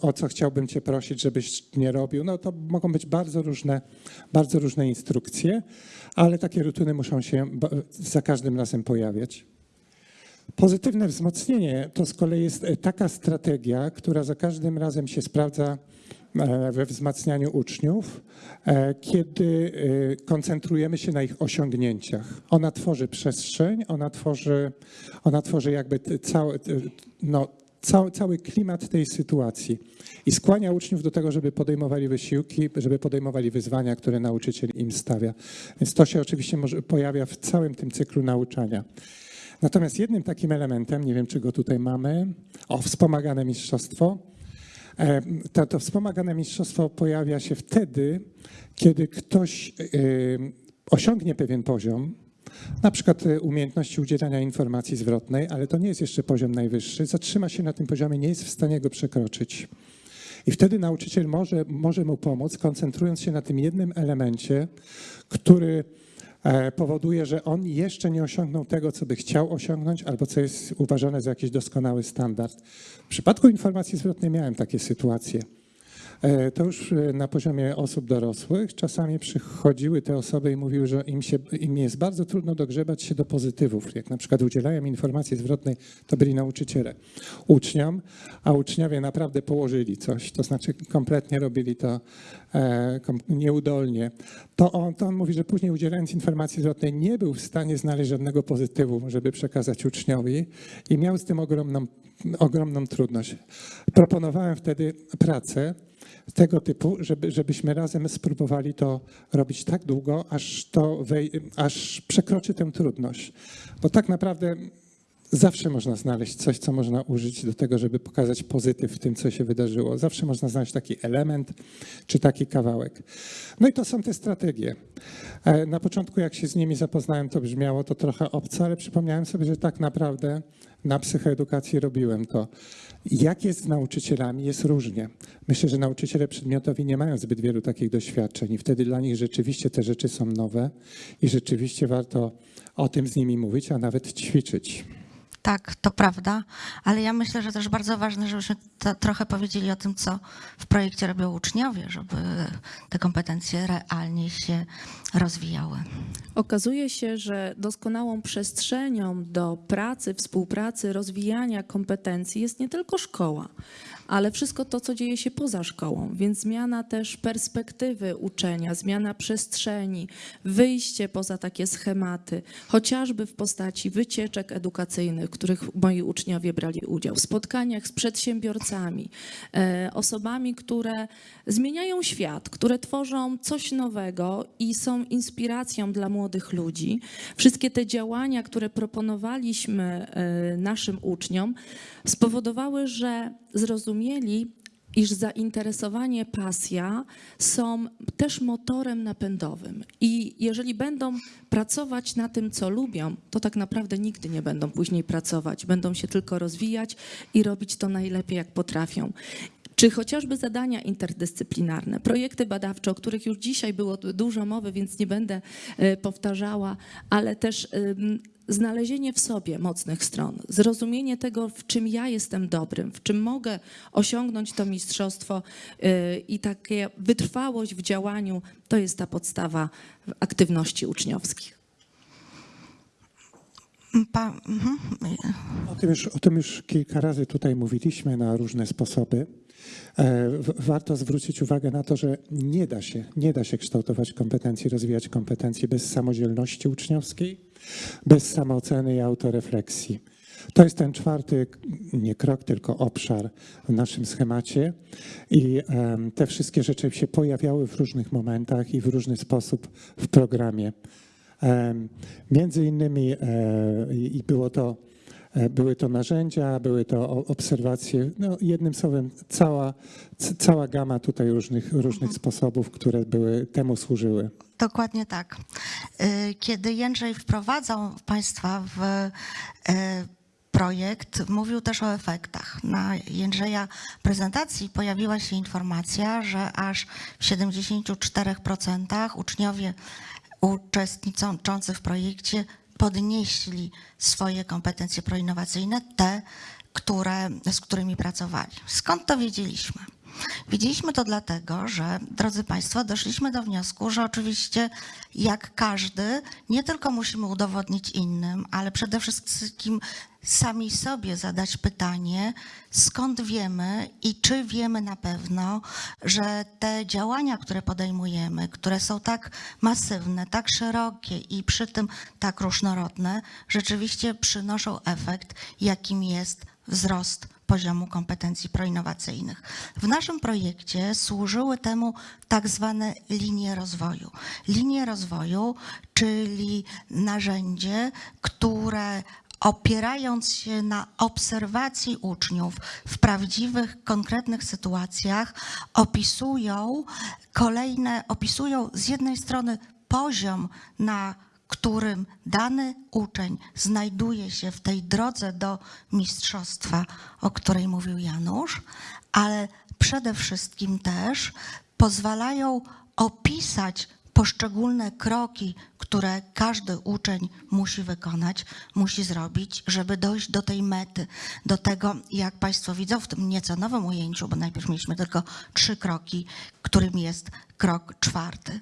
o co chciałbym Cię prosić, żebyś nie robił. No to mogą być bardzo różne, bardzo różne instrukcje, ale takie rutyny muszą się za każdym razem pojawiać. Pozytywne wzmocnienie to z kolei jest e, taka strategia, która za każdym razem się sprawdza we wzmacnianiu uczniów, e, kiedy e, koncentrujemy się na ich osiągnięciach. Ona tworzy przestrzeń, ona tworzy, ona tworzy jakby cały, no, cały, cały klimat tej sytuacji i skłania uczniów do tego, żeby podejmowali wysiłki, żeby podejmowali wyzwania, które nauczyciel im stawia. Więc to się oczywiście może, pojawia w całym tym cyklu nauczania. Natomiast jednym takim elementem, nie wiem czy go tutaj mamy, o wspomagane mistrzostwo. E, To, to wspomagane mistrzostwo pojawia się wtedy, kiedy ktoś e, osiągnie pewien poziom, na przykład e, umiejętności udzielania informacji zwrotnej, ale to nie jest jeszcze poziom najwyższy, zatrzyma się na tym poziomie, nie jest w stanie go przekroczyć. I wtedy nauczyciel może, może mu pomóc, koncentrując się na tym jednym elemencie, który powoduje, że on jeszcze nie osiągnął tego, co by chciał osiągnąć, albo co jest uważane za jakiś doskonały standard. W przypadku informacji zwrotnej miałem takie sytuacje. E, To już e, na poziomie osób dorosłych. Czasami przychodziły te osoby i mówiły, że im, się, im jest bardzo trudno dogrzebać się do pozytywów. Jak na przykład udzielają informacji zwrotnej, to byli nauczyciele uczniom, a uczniowie naprawdę położyli coś, to znaczy kompletnie robili to e, nieudolnie. To on, to on mówi, że później udzielając informacji zwrotnej nie był w stanie znaleźć żadnego pozytywu, żeby przekazać uczniowi i miał z tym ogromną, ogromną trudność. Proponowałem wtedy pracę tego typu, żeby, żebyśmy razem spróbowali to robić tak długo, aż, to aż przekroczy tę trudność. Bo tak naprawdę zawsze można znaleźć coś, co można użyć do tego, żeby pokazać pozytyw w tym, co się wydarzyło. Zawsze można znaleźć taki element czy taki kawałek. No i to są te strategie. E, Na początku, jak się z nimi zapoznałem, to brzmiało to trochę obco, ale przypomniałem sobie, że tak naprawdę na psychoedukacji robiłem to. Jak jest z nauczycielami, jest różnie. Myślę, że nauczyciele przedmiotowi nie mają zbyt wielu takich doświadczeń i wtedy dla nich rzeczywiście te rzeczy są nowe i rzeczywiście warto o tym z nimi mówić, a nawet ćwiczyć. Tak, to prawda, ale ja myślę, że też bardzo ważne, żebyśmy to, trochę powiedzieli o tym, co w projekcie robią uczniowie, żeby te kompetencje realnie się rozwijały. Okazuje się, że doskonałą przestrzenią do pracy, współpracy, rozwijania kompetencji jest nie tylko szkoła, ale wszystko to, co dzieje się poza szkołą. Więc zmiana też perspektywy uczenia, zmiana przestrzeni, wyjście poza takie schematy, chociażby w postaci wycieczek edukacyjnych, w których moi uczniowie brali udział, w spotkaniach z przedsiębiorcami, e, osobami, które zmieniają świat, które tworzą coś nowego i są inspiracją dla młodych ludzi. Wszystkie te działania, które proponowaliśmy e, naszym uczniom, spowodowały, że zrozumieli, iż zainteresowanie, pasja są też motorem napędowym. I jeżeli będą pracować na tym, co lubią, to tak naprawdę nigdy nie będą później pracować. Będą się tylko rozwijać i robić to najlepiej, jak potrafią. Czy chociażby zadania interdyscyplinarne, projekty badawcze, o których już dzisiaj było dużo mowy, więc nie będę e, powtarzała, ale też znalezienie w sobie mocnych stron, zrozumienie tego, w czym ja jestem dobrym, w czym mogę osiągnąć to mistrzostwo yy, i takie wytrwałość w działaniu, to jest ta podstawa aktywności uczniowskich. Pa, mhm. O tym, już, o tym już kilka razy tutaj mówiliśmy na różne sposoby. E, Warto zwrócić uwagę na to, że nie da się, nie da się kształtować kompetencji, rozwijać kompetencji bez samodzielności uczniowskiej, bez samooceny i autorefleksji. To jest ten czwarty, nie krok, tylko obszar w naszym schemacie i te wszystkie rzeczy się pojawiały w różnych momentach i w różny sposób w programie. Między innymi e, i było to, były to narzędzia, były to obserwacje, no jednym słowem cała, cała gama tutaj różnych, różnych sposobów, które były, temu służyły. Dokładnie tak. Y, Kiedy Jędrzej wprowadzał Państwa w y, projekt, mówił też o efektach. Na Jędrzeja prezentacji pojawiła się informacja, że aż w 74% uczniowie uczestniczący w projekcie podnieśli swoje kompetencje proinnowacyjne, te, które, z którymi pracowali. Skąd to wiedzieliśmy? Wiedzieliśmy to dlatego, że, drodzy Państwo, doszliśmy do wniosku, że oczywiście jak każdy, nie tylko musimy udowodnić innym, ale przede wszystkim sami sobie zadać pytanie, skąd wiemy i czy wiemy na pewno, że te działania, które podejmujemy, które są tak masywne, tak szerokie i przy tym tak różnorodne, rzeczywiście przynoszą efekt, jakim jest wzrost poziomu kompetencji proinnowacyjnych. W naszym projekcie służyły temu tak zwane linie rozwoju. Linie rozwoju, czyli narzędzie, które opierając się na obserwacji uczniów w prawdziwych, konkretnych sytuacjach, opisują kolejne, opisują z jednej strony poziom, na którym dany uczeń znajduje się w tej drodze do mistrzostwa, o której mówił Janusz, ale przede wszystkim też pozwalają opisać poszczególne kroki, które każdy uczeń musi wykonać, musi zrobić, żeby dojść do tej mety, do tego, jak Państwo widzą w tym nieco nowym ujęciu, bo najpierw mieliśmy tylko trzy kroki, którym jest krok czwarty.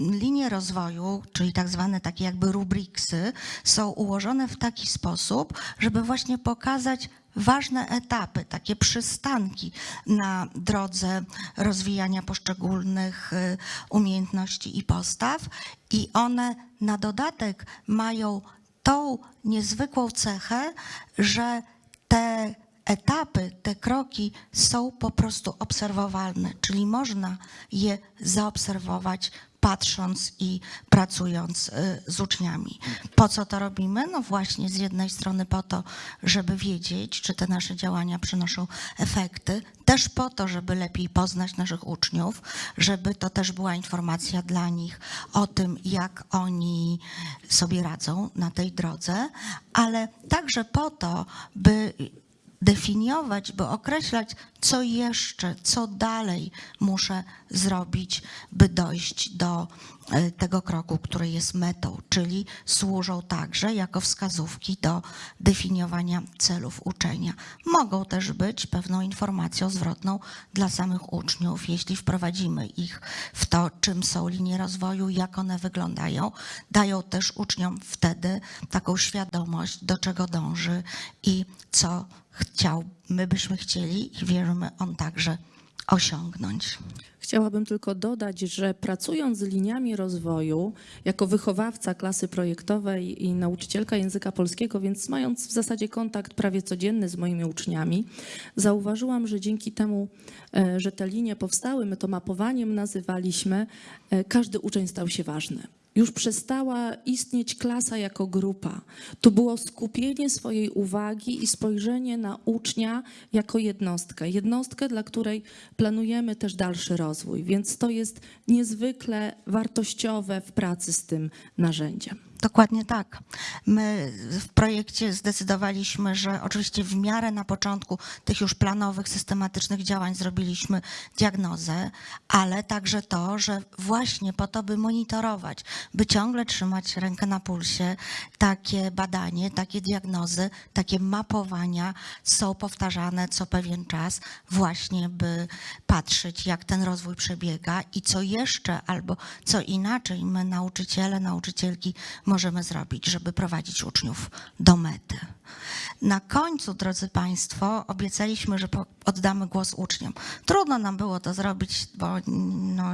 Linie rozwoju, czyli tak zwane takie jakby rubriksy, są ułożone w taki sposób, żeby właśnie pokazać ważne etapy, takie przystanki na drodze rozwijania poszczególnych y, umiejętności i postaw, i one na dodatek mają tą niezwykłą cechę, że te etapy, te kroki są po prostu obserwowalne, czyli można je zaobserwować patrząc i pracując y, z uczniami. Po co to robimy? No właśnie z jednej strony po to, żeby wiedzieć, czy te nasze działania przynoszą efekty, też po to, żeby lepiej poznać naszych uczniów, żeby to też była informacja dla nich o tym, jak oni sobie radzą na tej drodze, ale także po to, by definiować, by określać, co jeszcze, co dalej muszę zrobić, by dojść do e, tego kroku, który jest metą, czyli służą także jako wskazówki do definiowania celów uczenia. Mogą też być pewną informacją zwrotną dla samych uczniów, jeśli wprowadzimy ich w to, czym są linie rozwoju, jak one wyglądają. Dają też uczniom wtedy taką świadomość, do czego dąży i co chciał, my byśmy chcieli i wierzymy on także osiągnąć. Chciałabym tylko dodać, że pracując z liniami rozwoju, jako wychowawca klasy projektowej i nauczycielka języka polskiego, więc mając w zasadzie kontakt prawie codzienny z moimi uczniami, zauważyłam, że dzięki temu, e, że te linie powstały, my to mapowaniem nazywaliśmy, e, każdy uczeń stał się ważny. Już przestała istnieć klasa jako grupa. Tu było skupienie swojej uwagi i spojrzenie na ucznia jako jednostkę. Jednostkę, dla której planujemy też dalszy rozwój. Więc to jest niezwykle wartościowe w pracy z tym narzędziem. Dokładnie tak. My w projekcie zdecydowaliśmy, że oczywiście w miarę na początku tych już planowych, systematycznych działań zrobiliśmy diagnozę, ale także to, że właśnie po to, by monitorować, by ciągle trzymać rękę na pulsie, takie badanie, takie diagnozy, takie mapowania są powtarzane co pewien czas, właśnie by patrzeć, jak ten rozwój przebiega i co jeszcze albo co inaczej my, nauczyciele, nauczycielki, możemy zrobić, żeby prowadzić uczniów do mety. Na końcu, drodzy Państwo, obiecaliśmy, że oddamy głos uczniom. Trudno nam było to zrobić, bo no,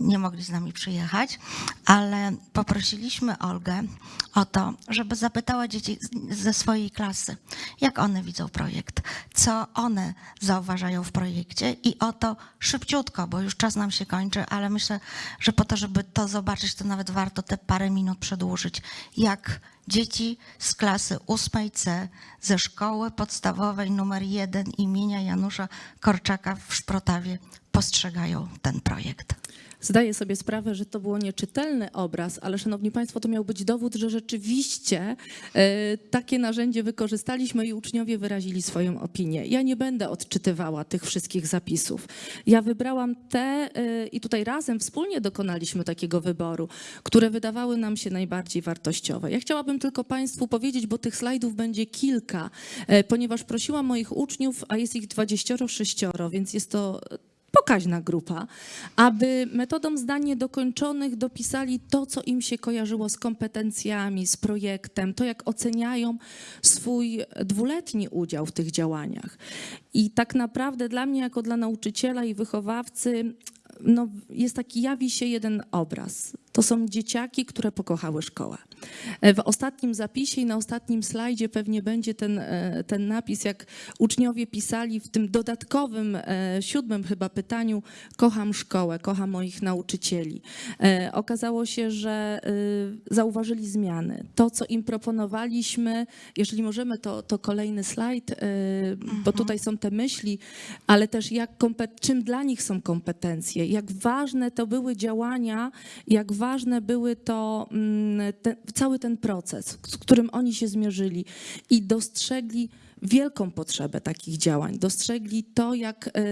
nie mogli z nami przyjechać, ale poprosiliśmy Olgę o to, żeby zapytała dzieci ze swojej klasy, jak one widzą projekt, co one zauważają w projekcie i o to szybciutko, bo już czas nam się kończy, ale myślę, że po to, żeby to zobaczyć, to nawet warto te parę minut przedłużyć, jak dzieci z klasy 8C ze szkoły podstawowej numer 1 imienia Janusza Korczaka w Szprotawie postrzegają ten projekt. Zdaję sobie sprawę, że to było nieczytelny obraz, ale szanowni państwo, to miał być dowód, że rzeczywiście e, takie narzędzie wykorzystaliśmy i uczniowie wyrazili swoją opinię. Ja nie będę odczytywała tych wszystkich zapisów. Ja wybrałam te e, i tutaj razem wspólnie dokonaliśmy takiego wyboru, które wydawały nam się najbardziej wartościowe. Ja chciałabym tylko państwu powiedzieć, bo tych slajdów będzie kilka, e, ponieważ prosiłam moich uczniów, a jest ich 26, więc jest to pokaźna grupa, aby metodą zdań niedokończonych dopisali to, co im się kojarzyło z kompetencjami, z projektem, to jak oceniają swój dwuletni udział w tych działaniach. I tak naprawdę dla mnie, jako dla nauczyciela i wychowawcy, no, jest taki, jawi się jeden obraz. To są dzieciaki, które pokochały szkołę. E, W ostatnim zapisie i na ostatnim slajdzie pewnie będzie ten, e, ten napis, jak uczniowie pisali w tym dodatkowym, e, siódmym chyba pytaniu, kocham szkołę, kocham moich nauczycieli. Okazało się, że zauważyli zmiany. To, co im proponowaliśmy, jeżeli możemy, to, to kolejny slajd, bo tutaj są te myśli, ale też jak, czym dla nich są kompetencje, jak ważne to były działania, jak ważne były to mm, te, cały ten proces, z którym oni się zmierzyli i dostrzegli wielką potrzebę takich działań. Dostrzegli to, jak e,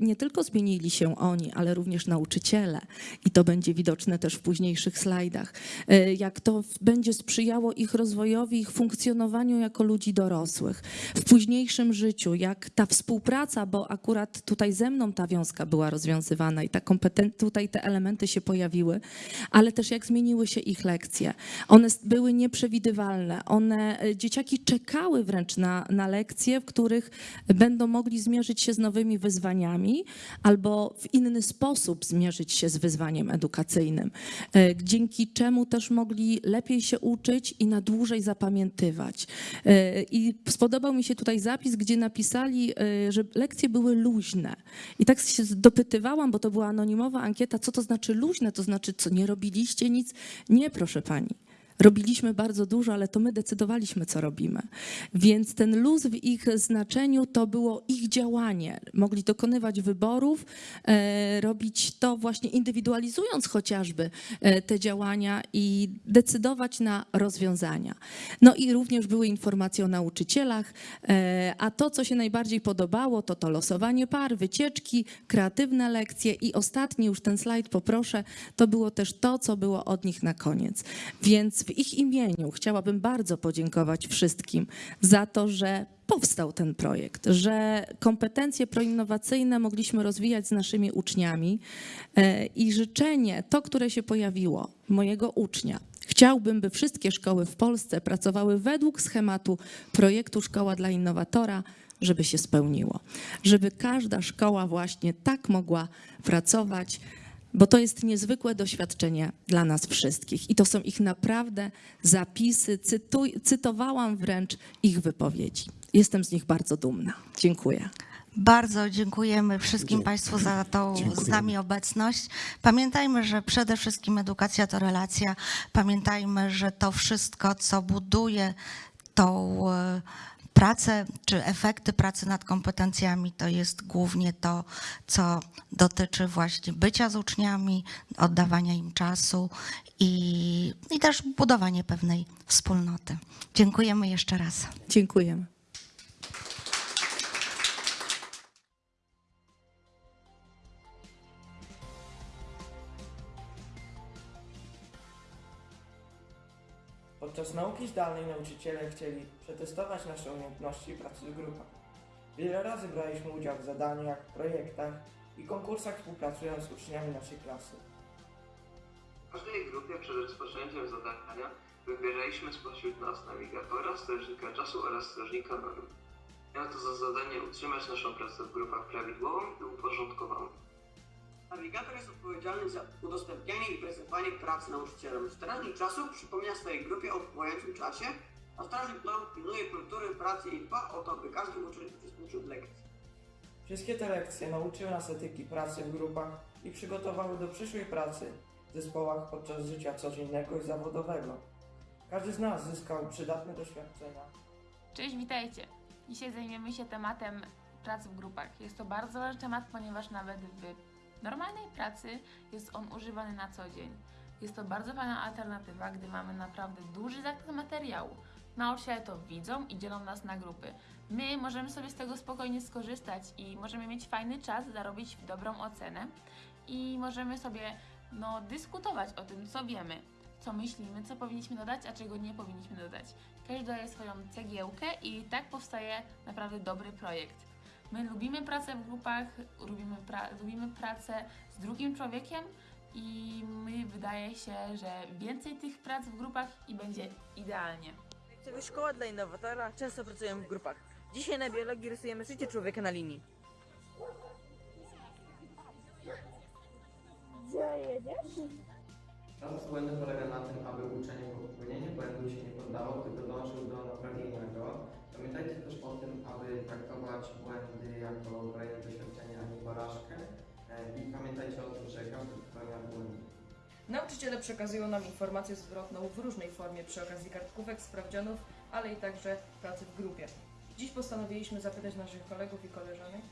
nie tylko zmienili się oni, ale również nauczyciele. I to będzie widoczne też w późniejszych slajdach. E, Jak to będzie sprzyjało ich rozwojowi, ich funkcjonowaniu jako ludzi dorosłych. W późniejszym życiu, jak ta współpraca, bo akurat tutaj ze mną ta wiązka była rozwiązywana i ta tutaj te elementy się pojawiły, ale też jak zmieniły się ich lekcje. One były nieprzewidywalne. One, e, dzieciaki czekały wręcz na, na lekcje, w których będą mogli zmierzyć się z nowymi wyzwaniami albo w inny sposób zmierzyć się z wyzwaniem edukacyjnym, e, dzięki czemu też mogli lepiej się uczyć i na dłużej zapamiętywać. E, I spodobał mi się tutaj zapis, gdzie napisali, e, że lekcje były luźne. I tak się dopytywałam, bo to była anonimowa ankieta, co to znaczy luźne, to znaczy, co nie robiliście nic? Nie, proszę pani. Robiliśmy bardzo dużo, ale to my decydowaliśmy, co robimy. Więc ten luz w ich znaczeniu to było ich działanie. Mogli dokonywać wyborów, e, robić to właśnie indywidualizując chociażby e, te działania i decydować na rozwiązania. No i również były informacje o nauczycielach, e, a to, co się najbardziej podobało, to to losowanie par, wycieczki, kreatywne lekcje i ostatni, już ten slajd poproszę, to było też to, co było od nich na koniec. Więc w ich imieniu chciałabym bardzo podziękować wszystkim za to, że powstał ten projekt, że kompetencje proinnowacyjne mogliśmy rozwijać z naszymi uczniami e, i życzenie, to, które się pojawiło, mojego ucznia, Chciałbym, by wszystkie szkoły w Polsce pracowały według schematu projektu Szkoła dla Innowatora, żeby się spełniło. Żeby każda szkoła właśnie tak mogła pracować, bo to jest niezwykłe doświadczenie dla nas wszystkich. I to są ich naprawdę zapisy. Cytuj, cytowałam wręcz ich wypowiedzi. Jestem z nich bardzo dumna. Dziękuję. Bardzo dziękujemy wszystkim Państwu za tą z nami obecność. Pamiętajmy, że przede wszystkim edukacja to relacja. Pamiętajmy, że to wszystko, co buduje tą e, pracę, czy efekty pracy nad kompetencjami, to jest głównie to, co dotyczy właśnie bycia z uczniami, oddawania im czasu i, i też budowanie pewnej wspólnoty. Dziękujemy jeszcze raz. Dziękujemy. Podczas nauki zdalnej nauczyciele chcieli przetestować nasze umiejętności pracy w grupach. Wiele razy braliśmy udział w zadaniach, projektach i konkursach współpracując z uczniami naszej klasy. W każdej grupie przed rozpoczęciem zadania wybieraliśmy spośród nas nawigatora, strażnika czasu oraz strażnika norm. Miało to za zadanie utrzymać naszą pracę w grupach prawidłową i uporządkowaną. Nawigator jest odpowiedzialny za udostępnianie i prezentowanie pracy nauczycielom. Strażnik czasu przypomina swojej grupie o upływającym czasie, a strażnik norm pilnuje kultury pracy i dba o to, by każdy uczeń uczestniczył w lekcji. Wszystkie te lekcje nauczyły nas etyki pracy w grupach i przygotowały do przyszłej pracy w zespołach podczas życia codziennego i zawodowego. Każdy z nas zyskał przydatne doświadczenia Cześć, witajcie! Dzisiaj zajmiemy się tematem pracy w grupach. Jest to bardzo ważny temat, ponieważ nawet w normalnej pracy jest on używany na co dzień. Jest to bardzo fajna alternatywa, gdy mamy naprawdę duży zakres materiału. Nauczyciele to widzą i dzielą nas na grupy. My możemy sobie z tego spokojnie skorzystać i możemy mieć fajny czas, zarobić dobrą ocenę i możemy sobie no, dyskutować o tym, co wiemy, co myślimy, co powinniśmy dodać, a czego nie powinniśmy dodać. Każdy daje swoją cegiełkę i tak powstaje naprawdę dobry projekt. My lubimy pracę w grupach, lubimy, pra- lubimy pracę z drugim człowiekiem i my wydaje się, że więcej tych prac w grupach i będzie idealnie. Projektowa Szkoła dla innowatora często pracujemy w grupach. Dzisiaj na biologii rysujemy życie człowieka na linii. Praca z błędem polega na tym, aby uczenie po popełnieniu błędu się nie poddało, tylko dążył do naprawienia go. Pamiętajcie też o tym, aby traktować błędy jako kolejne doświadczenie, a nie porażkę. E, I pamiętajcie o tym, że każdy popełnia błędy. Nauczyciele przekazują nam informację zwrotną w różnej formie przy okazji kartkówek, sprawdzianów, ale i także pracy w grupie. Dziś postanowiliśmy zapytać naszych kolegów i koleżanek,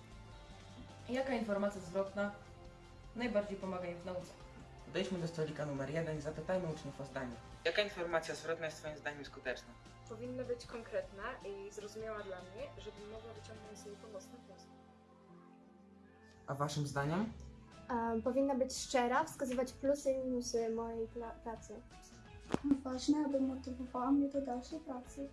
jaka informacja zwrotna najbardziej pomaga im w nauce. Wejdźmy do stolika numer jeden i zapytajmy uczniów o zdanie. Jaka informacja zwrotna jest Twoim zdaniem skuteczna? Powinna być konkretna i zrozumiała dla mnie, żebym mogła wyciągnąć z niej pomocne wnioski. A Waszym zdaniem? Um, powinna być szczera, wskazywać plusy i minusy mojej pla- pracy. Ważne, aby motywowała mnie do dalszej pracy.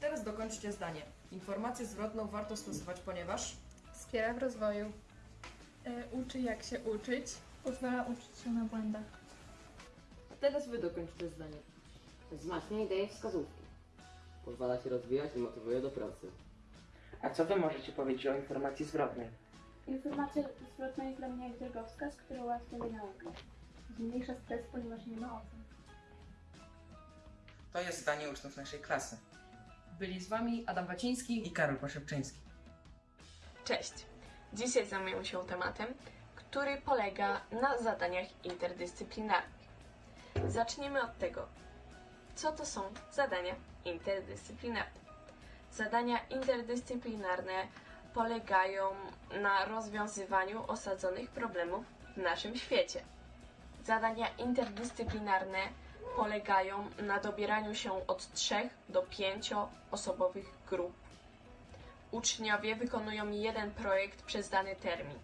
Teraz dokończcie zdanie. Informację zwrotną warto stosować, ponieważ Wspiera w rozwoju. uczy jak się uczyć. Pozwala uczyć się na błędach. teraz Wy dokończcie zdanie. Wzmacnia i daje wskazówki. Pozwala się rozwijać i motywuje do pracy. A co Wy możecie powiedzieć o informacji zwrotnej? Informacja zwrotna jest dla mnie jak drogowskaz, który ułatwia mi naukę. Zmniejsza stres, ponieważ nie ma ocen. To jest zdanie uczniów naszej klasy. byli z Wami Adam Waciński I Karol Poszepczyński. Cześć! Dzisiaj zajmujemy się tematem, który polega na zadaniach interdyscyplinarnych. Zacznijmy od tego, co to są zadania interdyscyplinarne. Zadania interdyscyplinarne polegają na rozwiązywaniu osadzonych problemów w naszym świecie. Zadania interdyscyplinarne polegają na dobieraniu się od trzech do pięcioosobowych grup uczniowie wykonują jeden projekt przez dany termin.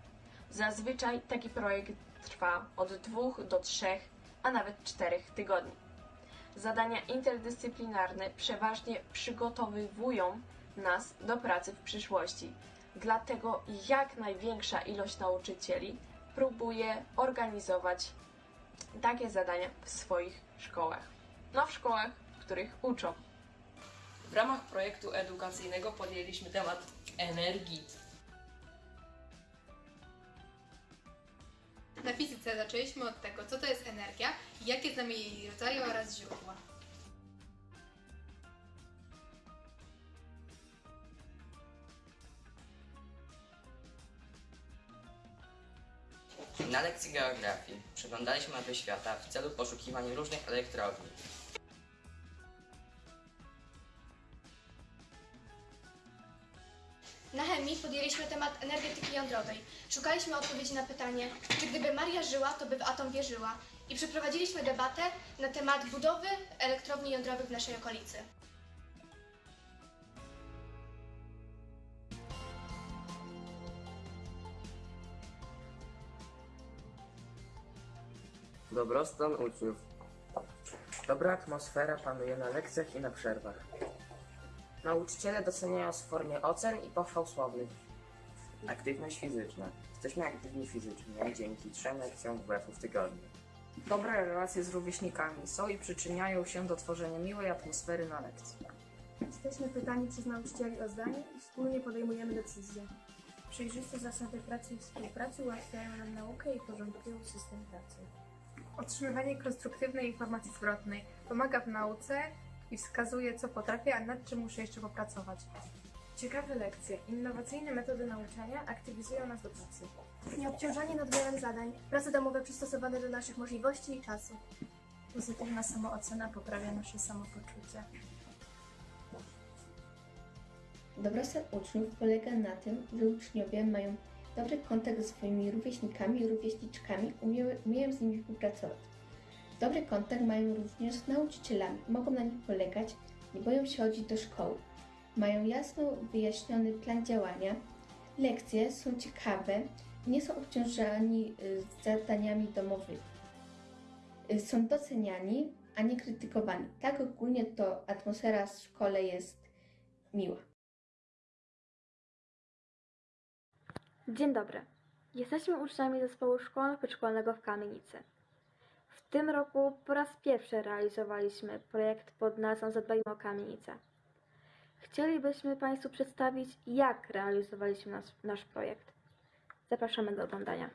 Zazwyczaj taki projekt trwa od dwóch do trzech, a nawet czterech tygodni. Zadania interdyscyplinarne przeważnie przygotowywują nas do pracy w przyszłości. Dlatego jak największa ilość nauczycieli próbuje organizować takie zadania w swoich szkołach. No w szkołach, w których uczą. W ramach projektu edukacyjnego podjęliśmy temat energii. Na fizyce zaczęliśmy od tego, co to jest energia i jakie znamy jej rodzaje oraz źródła. Na lekcji geografii przeglądaliśmy mapy świata w celu poszukiwania różnych elektrowni. Na chemii podjęliśmy temat energetyki jądrowej. Szukaliśmy odpowiedzi na pytanie, czy gdyby Maria żyła, to by w atom wierzyła. I przeprowadziliśmy debatę na temat budowy elektrowni jądrowych w naszej okolicy. Dobrostan uczniów. Dobra atmosfera panuje na lekcjach i na przerwach. Nauczyciele doceniają w formie ocen i pochwał słownych. Aktywność fizyczna. Jesteśmy aktywni fizycznie dzięki trzem lekcjom WF w tygodniu. Dobre relacje z rówieśnikami są i przyczyniają się do tworzenia miłej atmosfery na lekcji. Jesteśmy pytani przez nauczycieli o zdanie i wspólnie podejmujemy decyzje. Przejrzyste zasady pracy i współpracy ułatwiają nam naukę i porządkują system pracy. Otrzymywanie konstruktywnej informacji zwrotnej pomaga w nauce i wskazuje, co potrafię, a nad czym muszę jeszcze popracować. Ciekawe lekcje, innowacyjne metody nauczania aktywizują nas do pracy. Nieobciążanie nadmiarem zadań, prace domowe przystosowane do naszych możliwości i czasu. Pozytywna samoocena poprawia nasze samopoczucie. Dobrostan uczniów polega na tym, że uczniowie mają dobry kontakt ze swoimi rówieśnikami i rówieśniczkami, umieją, z nimi współpracować. Dobry kontakt mają również z nauczycielami, mogą na nich polegać, nie boją się chodzić do szkoły. Mają jasno wyjaśniony plan działania, lekcje są ciekawe, nie są obciążani y, zadaniami domowymi. Y, Są doceniani, a nie krytykowani. Tak ogólnie to atmosfera w szkole jest miła. Dzień dobry. Jesteśmy uczniami zespołu szkolno-przedszkolnego w Kamienicy. W tym roku po raz pierwszy realizowaliśmy projekt pod nazwą Zadbajmy o Kamienicę. Chcielibyśmy Państwu przedstawić, jak realizowaliśmy nasz, nasz projekt. Zapraszamy do oglądania.